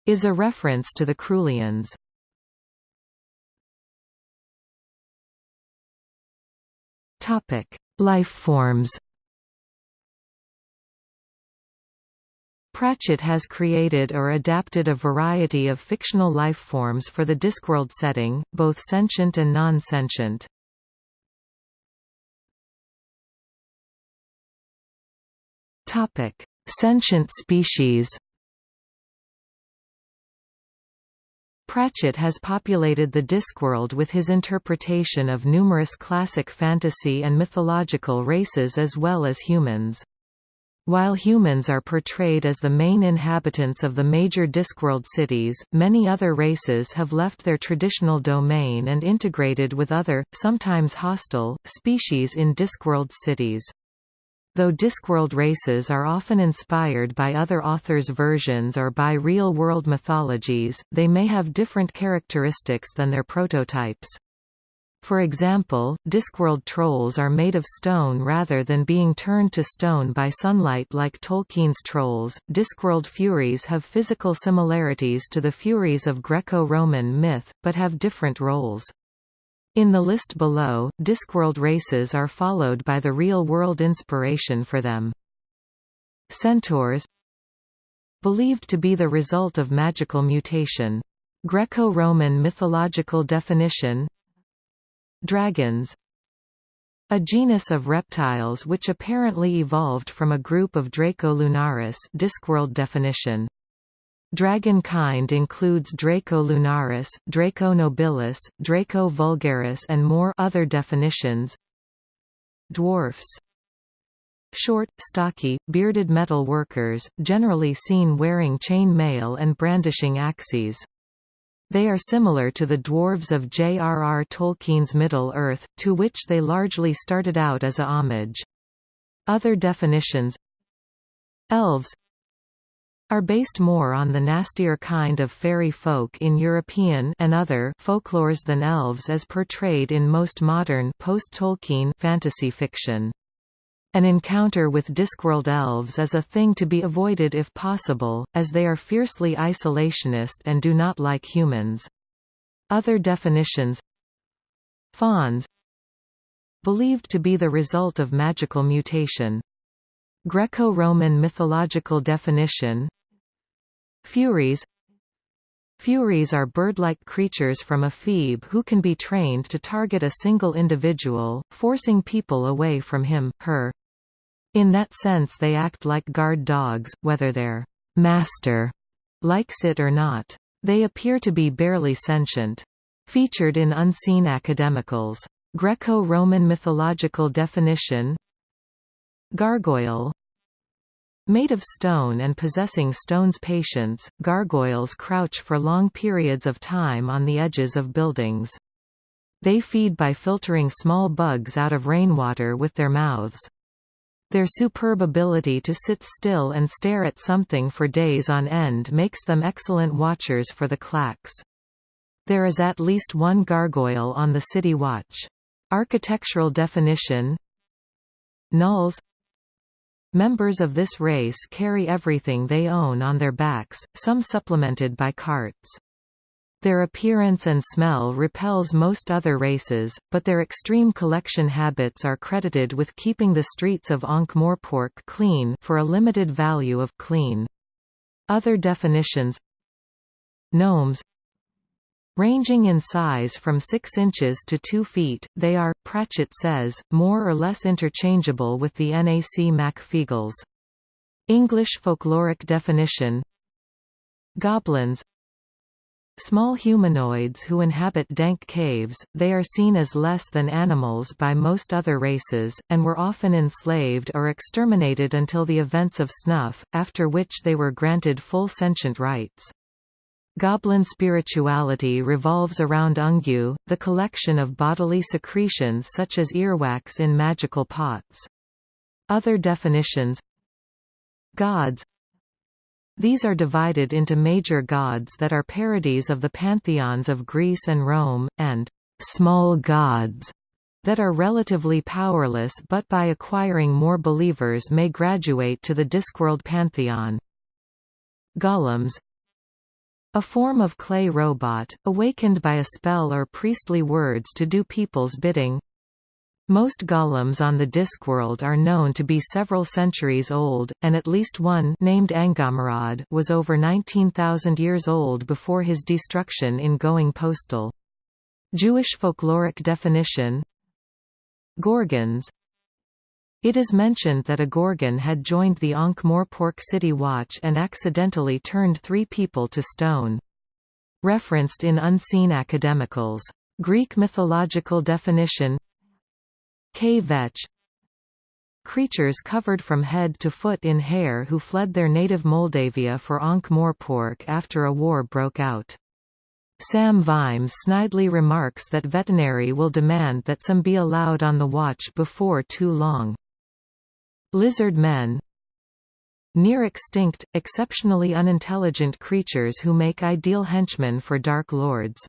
is a reference to the Krullians. Life forms Pratchett has created or adapted a variety of fictional life forms for the Discworld setting, both sentient and non-sentient. Sentient species Pratchett has populated the Discworld with his interpretation of numerous classic fantasy and mythological races as well as humans. While humans are portrayed as the main inhabitants of the major Discworld cities, many other races have left their traditional domain and integrated with other, sometimes hostile, species in Discworld cities. Though Discworld races are often inspired by other authors' versions or by real-world mythologies, they may have different characteristics than their prototypes. For example, Discworld trolls are made of stone rather than being turned to stone by sunlight like Tolkien's trolls. Discworld Furies have physical similarities to the Furies of Greco-Roman myth, but have different roles. In the list below, Discworld races are followed by the real-world inspiration for them. Centaurs Believed to be the result of magical mutation. Greco-Roman mythological definition Dragons a genus of reptiles which apparently evolved from a group of Draco lunaris Discworld definition. Dragon kind includes Draco lunaris, Draco nobilis, Draco vulgaris and more other definitions. Dwarfs Short, stocky, bearded metal workers, generally seen wearing chain mail and brandishing axes. They are similar to the dwarves of J.R.R. Tolkien's Middle-earth, to which they largely started out as a homage. Other definitions Elves are based more on the nastier kind of fairy folk in European and other folklores than elves as portrayed in most modern post-Tolkien fantasy fiction. An encounter with Discworld elves is a thing to be avoided if possible, as they are fiercely isolationist and do not like humans. Other definitions Fauns Believed to be the result of magical mutation. Greco-Roman mythological definition Furies Furies are bird-like creatures from Ephebe who can be trained to target a single individual, forcing people away from him, her. In that sense they act like guard dogs, whether their master likes it or not. They appear to be barely sentient. Featured in Unseen Academicals. Greco-Roman mythological definition Gargoyle Made of stone and possessing stone's patience, gargoyles crouch for long periods of time on the edges of buildings. They feed by filtering small bugs out of rainwater with their mouths. Their superb ability to sit still and stare at something for days on end makes them excellent watchers for the clacks. There is at least one gargoyle on the city watch. Architectural definition Gnolls Members of this race carry everything they own on their backs, some supplemented by carts. Their appearance and smell repels most other races, but their extreme collection habits are credited with keeping the streets of Ankh-Morpork clean for a limited value of clean. Other definitions Gnomes Ranging in size from 6 inches to 2 feet, they are, Pratchett says, more or less interchangeable with the Nac Mac Feegles. English folkloric definition Goblins Small humanoids who inhabit dank caves, they are seen as less than animals by most other races, and were often enslaved or exterminated until the events of Snuff, after which they were granted full sentient rights. Goblin spirituality revolves around unggue, the collection of bodily secretions such as earwax in magical pots. Other definitions Gods these are divided into major gods that are parodies of the pantheons of Greece and Rome, and small gods that are relatively powerless but by acquiring more believers may graduate to the Discworld pantheon. Golems a form of clay robot, awakened by a spell or priestly words to do people's bidding, most golems on the Discworld are known to be several centuries old, and at least one named Anghammarad was over 19,000 years old before his destruction in Going Postal. Jewish folkloric definition Gorgons It is mentioned that a Gorgon had joined the Ankh-Morpork City Watch and accidentally turned three people to stone. Referenced in Unseen Academicals. Greek mythological definition K-vetch Creatures covered from head to foot in hair who fled their native Mouldavia for Ankh-Morpork after a war broke out. Sam Vimes snidely remarks that Vetinari will demand that some be allowed on the watch before too long. Lizard men Near extinct, exceptionally unintelligent creatures who make ideal henchmen for Dark Lords.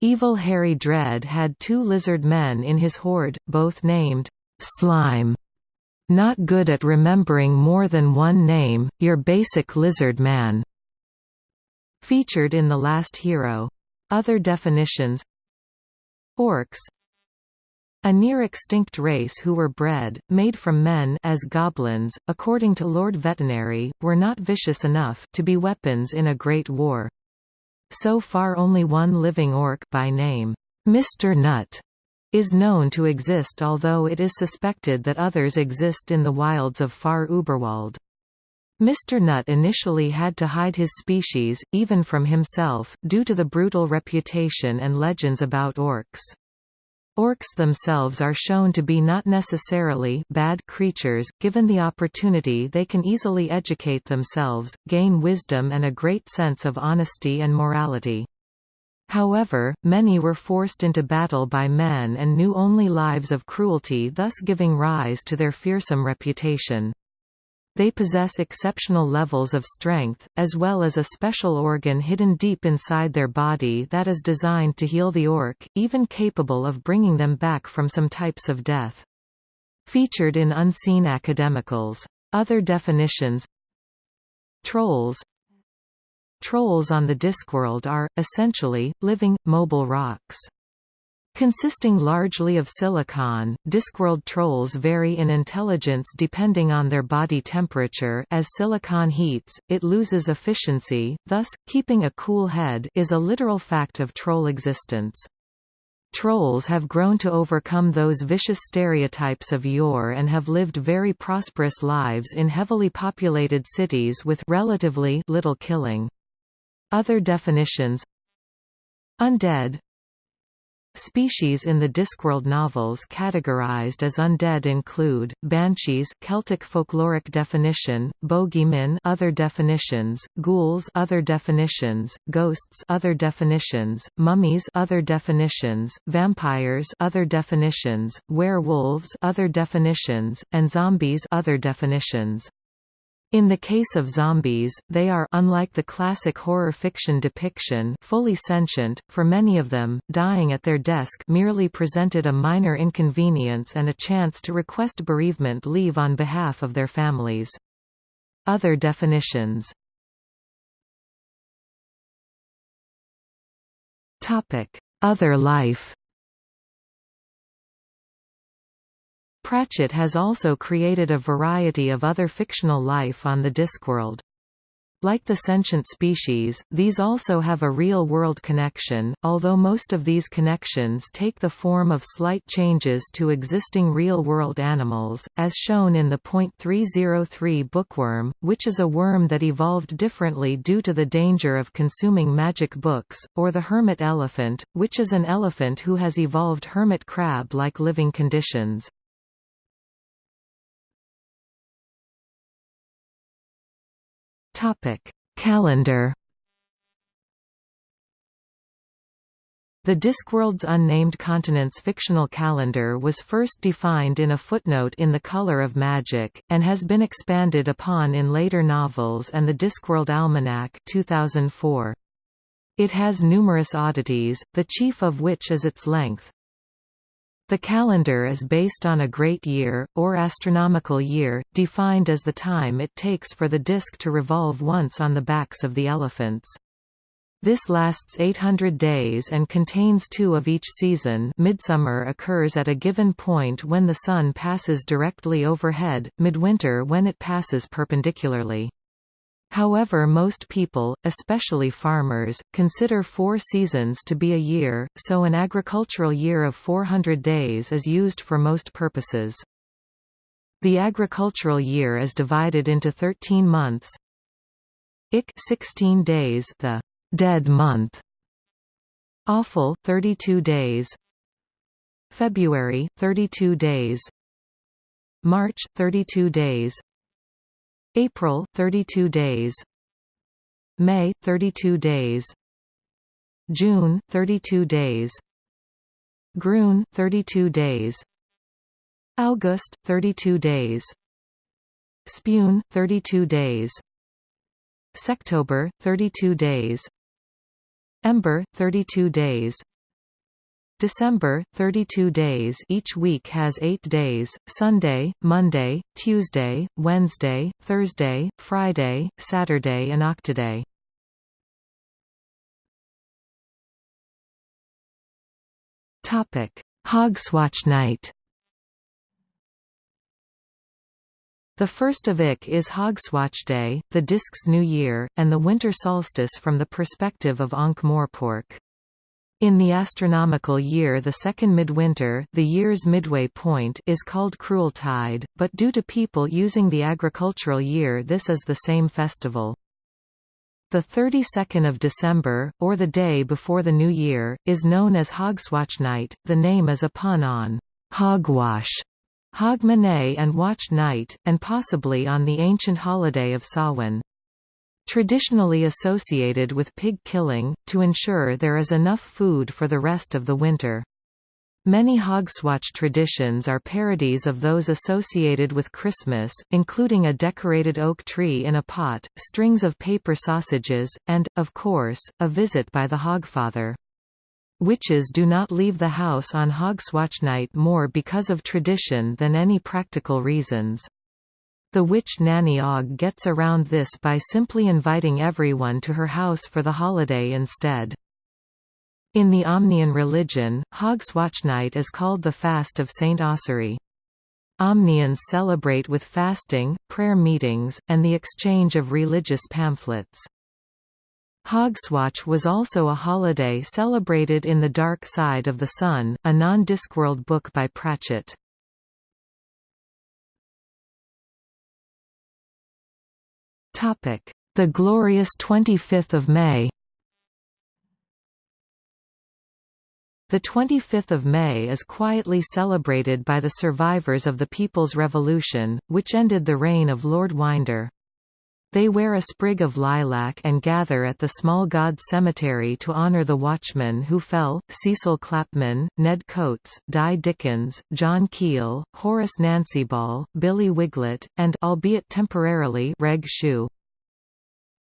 Evil Harry Dread had two lizard men in his horde, both named Slime. Not good at remembering more than one name, your basic lizard man. Featured in The Last Hero. Other definitions Orcs a near-extinct race who were bred, made from men as goblins, according to Lord Vetinari, were not vicious enough to be weapons in a great war. So far only one living orc by name, Mr. Nutt, is known to exist although it is suspected that others exist in the wilds of far Uberwald. Mr. Nutt initially had to hide his species, even from himself, due to the brutal reputation and legends about orcs. Orcs themselves are shown to be not necessarily bad creatures, given the opportunity they can easily educate themselves, gain wisdom and a great sense of honesty and morality. However, many were forced into battle by men and knew only lives of cruelty thus giving rise to their fearsome reputation. They possess exceptional levels of strength, as well as a special organ hidden deep inside their body that is designed to heal the orc, even capable of bringing them back from some types of death. Featured in Unseen Academicals. Other definitions Trolls Trolls on the Discworld are, essentially, living, mobile rocks. Consisting largely of silicon, Discworld trolls vary in intelligence depending on their body temperature as silicon heats, it loses efficiency, thus, keeping a cool head is a literal fact of troll existence. Trolls have grown to overcome those vicious stereotypes of yore and have lived very prosperous lives in heavily populated cities with relatively little killing. Other definitions Undead Species in the Discworld novels categorized as undead include banshees, Celtic folkloric definition, bogeymen, other definitions, ghouls, other definitions, ghosts, other definitions, mummies, other definitions, vampires, other definitions, werewolves, other definitions, and zombies, other definitions. In the case of zombies, they are unlike the classic horror fiction depiction fully sentient, for many of them, dying at their desk merely presented a minor inconvenience and a chance to request bereavement leave on behalf of their families. Other definitions. Other life Pratchett has also created a variety of other fictional life on the Discworld. Like the sentient species, these also have a real-world connection, although most of these connections take the form of slight changes to existing real-world animals, as shown in the .303 bookworm, which is a worm that evolved differently due to the danger of consuming magic books, or the hermit elephant, which is an elephant who has evolved hermit crab-like living conditions. Topic: Calendar. The Discworld's Unnamed Continents fictional calendar was first defined in a footnote in The Color of Magic, and has been expanded upon in later novels and the Discworld Almanac 2004. It has numerous oddities, the chief of which is its length. The calendar is based on a great year, or astronomical year, defined as the time it takes for the disk to revolve once on the backs of the elephants. This lasts 800 days and contains two of each season midsummer occurs at a given point when the sun passes directly overhead, midwinter when it passes perpendicularly. However most people, especially farmers, consider four seasons to be a year, so an agricultural year of 400 days is used for most purposes. The agricultural year is divided into 13 months. Ick 16 days the dead month. Offle 32 days. February 32 days. March 32 days. April 32 days. May 32 days. June 32 days. Grune 32 days. August 32 days. Spune 32 days. Sektober 32 days. Ember 32 days December, 32 days each week has 8 days, Sunday, Monday, Tuesday, Wednesday, Thursday, Friday, Saturday and Octeday. Hogswatch night The first of Ick is Hogswatch Day, the disc's New Year, and the winter solstice from the perspective of Ankh-Morpork. In the astronomical year the second midwinter the year's midway point is called Crueltide, but due to people using the agricultural year this is the same festival. The 32nd of December, or the day before the New Year, is known as Hogswatch Night, the name is a pun on «hogwash», Hogmanay and Watch Night, and possibly on the ancient holiday of Samhain traditionally associated with pig killing, to ensure there is enough food for the rest of the winter. Many Hogswatch traditions are parodies of those associated with Christmas, including a decorated oak tree in a pot, strings of paper sausages, and, of course, a visit by the Hogfather. Witches do not leave the house on Hogswatch night more because of tradition than any practical reasons. The witch Nanny Og gets around this by simply inviting everyone to her house for the holiday instead. In the Omnian religion, Hogswatch Night is called the Fast of St. Ossory. Omnians celebrate with fasting, prayer meetings, and the exchange of religious pamphlets. Hogswatch was also a holiday celebrated in The Dark Side of the Sun, a non-Discworld book by Pratchett. The glorious 25th of May The 25th of May is quietly celebrated by the survivors of the People's Revolution, which ended the reign of Lord Winder. They wear a sprig of lilac and gather at the Small God Cemetery to honor the watchmen who fell, Cecil Clapman, Ned Coates, Dai Dickens, John Keel, Horace Nancyball, Billy Wiglet, and albeit temporarily Reg Shoe.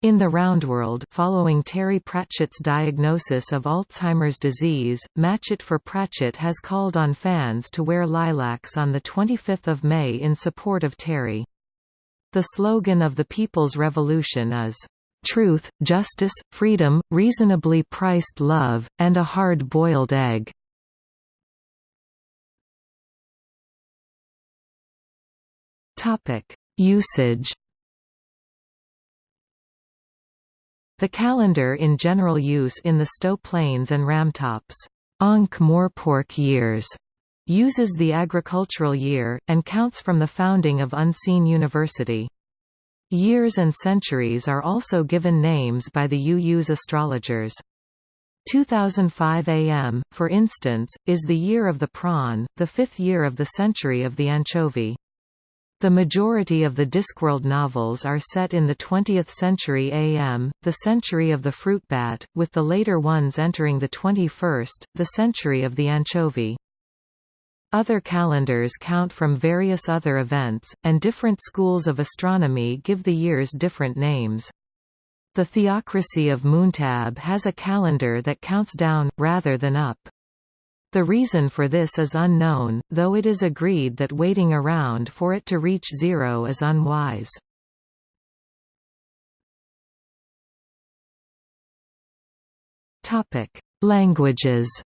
In the Roundworld following Terry Pratchett's diagnosis of Alzheimer's disease, Match It for Pratchett has called on fans to wear lilacs on 25 May in support of Terry. The slogan of the People's Revolution is, truth, justice, freedom, reasonably priced love, and a hard-boiled egg." Usage The calendar in general use in the Sto Plains and Ramtops Ankh-Morpork years uses the agricultural year, and counts from the founding of Unseen University. Years and centuries are also given names by the UU's astrologers. 2005 AM, for instance, is the year of the prawn, the fifth year of the century of the anchovy. The majority of the Discworld novels are set in the 20th century AM, the century of the fruit bat, with the later ones entering the 21st, the century of the anchovy. Other calendars count from various other events, and different schools of astronomy give the years different names. The theocracy of Muntab has a calendar that counts down, rather than up. The reason for this is unknown, though it is agreed that waiting around for it to reach zero is unwise. Languages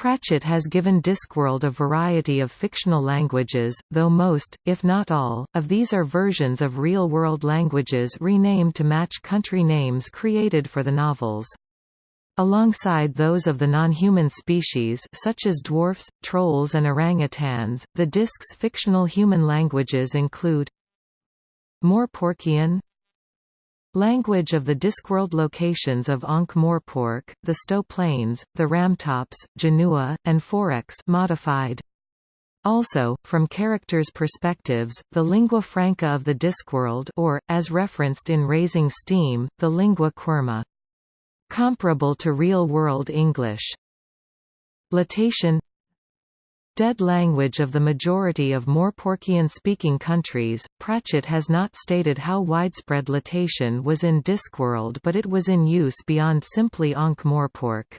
Pratchett has given Discworld a variety of fictional languages, though most, if not all, of these are versions of real-world languages renamed to match country names created for the novels. Alongside those of the non-human species such as dwarfs, trolls and orangutans, the disc's fictional human languages include Morporkian Language of the Discworld locations of Ankh-Morpork, the Sto Plains, the Ramtops, Genua, and Forex modified. Also, from characters' perspectives, the lingua franca of the Discworld or, as referenced in Raising Steam, the lingua quirma. Comparable to real-world English. Latatian Dead language of the majority of Morporkian-speaking countries, Pratchett has not stated how widespread Latatian was in Discworld but it was in use beyond simply Ankh-Morpork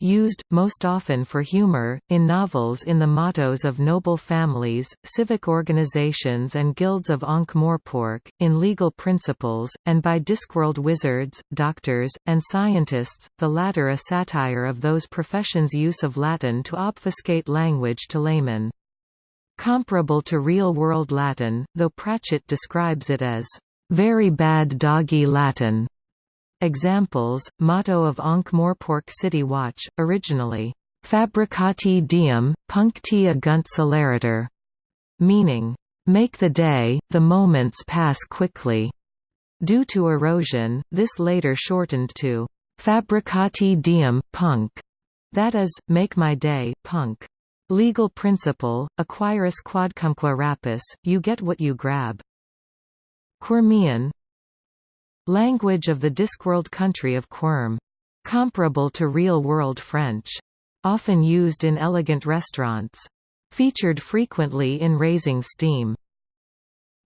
used, most often for humor, in novels in the mottos of noble families, civic organizations and guilds of Ankh-Morpork, in legal principles, and by Discworld wizards, doctors, and scientists, the latter a satire of those professions' use of Latin to obfuscate language to laymen. Comparable to real-world Latin, though Pratchett describes it as, "...very bad doggy Latin." Examples, motto of Ankh-Morpork City Watch, originally, Fabricati diem, puncti agunt celeritur, meaning, make the day, the moments pass quickly. Due to erosion, this later shortened to Fabricati diem, punk, that is, make my day, punk. Legal principle, acquiris quodcumque rapis, you get what you grab. Quirmian, Language of the Discworld country of Quirm. Comparable to real-world French. Often used in elegant restaurants. Featured frequently in Raising Steam.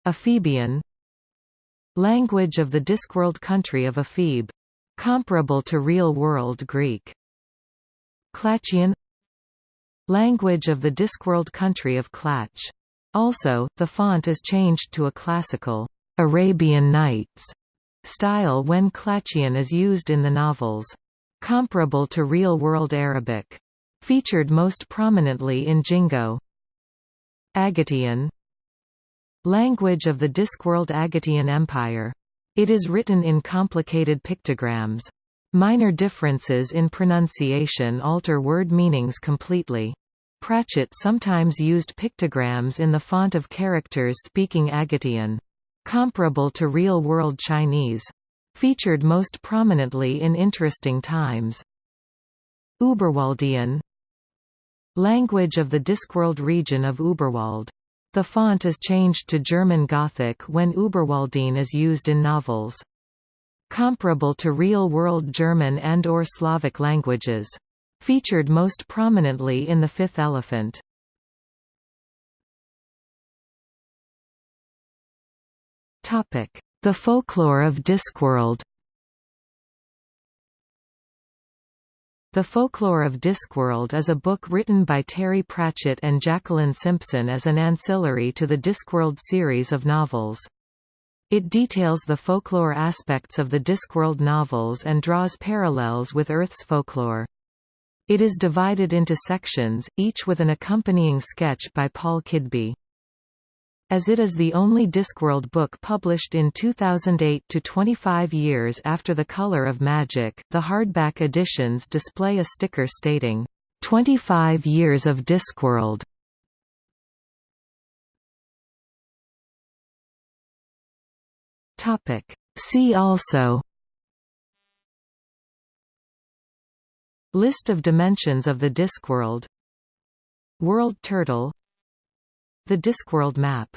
Ephebian Language of the Discworld country of Ephebe. Comparable to real-world Greek. Klatchian Language of the Discworld country of Klatch. Also, the font is changed to a classical Arabian Nights style when Klatchian is used in the novels. Comparable to real-world Arabic. Featured most prominently in Jingo. Agatian Language of the Discworld Agatian Empire. It is written in complicated pictograms. Minor differences in pronunciation alter word meanings completely. Pratchett sometimes used pictograms in the font of characters speaking Agatian comparable to real-world Chinese. Featured most prominently in Interesting Times. Uberwaldian Language of the Discworld region of Uberwald. The font is changed to German Gothic when Uberwaldine is used in novels. Comparable to real-world German and or Slavic languages. Featured most prominently in The Fifth Elephant. The folklore of Discworld The Folklore of Discworld is a book written by Terry Pratchett and Jacqueline Simpson as an ancillary to the Discworld series of novels. It details the folklore aspects of the Discworld novels and draws parallels with Earth's folklore. It is divided into sections, each with an accompanying sketch by Paul Kidby. As it is the only Discworld book published in 2008 to 25 years after The Color of Magic, the hardback editions display a sticker stating, 25 Years of Discworld. Topic. See also List of dimensions of the Discworld World Turtle The Discworld map.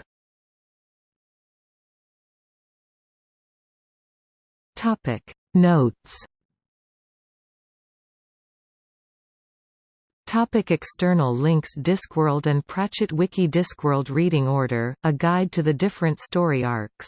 Topic. Notes. Topic. External links. Discworld and Pratchett Wiki Discworld Reading Order, a guide to the different story arcs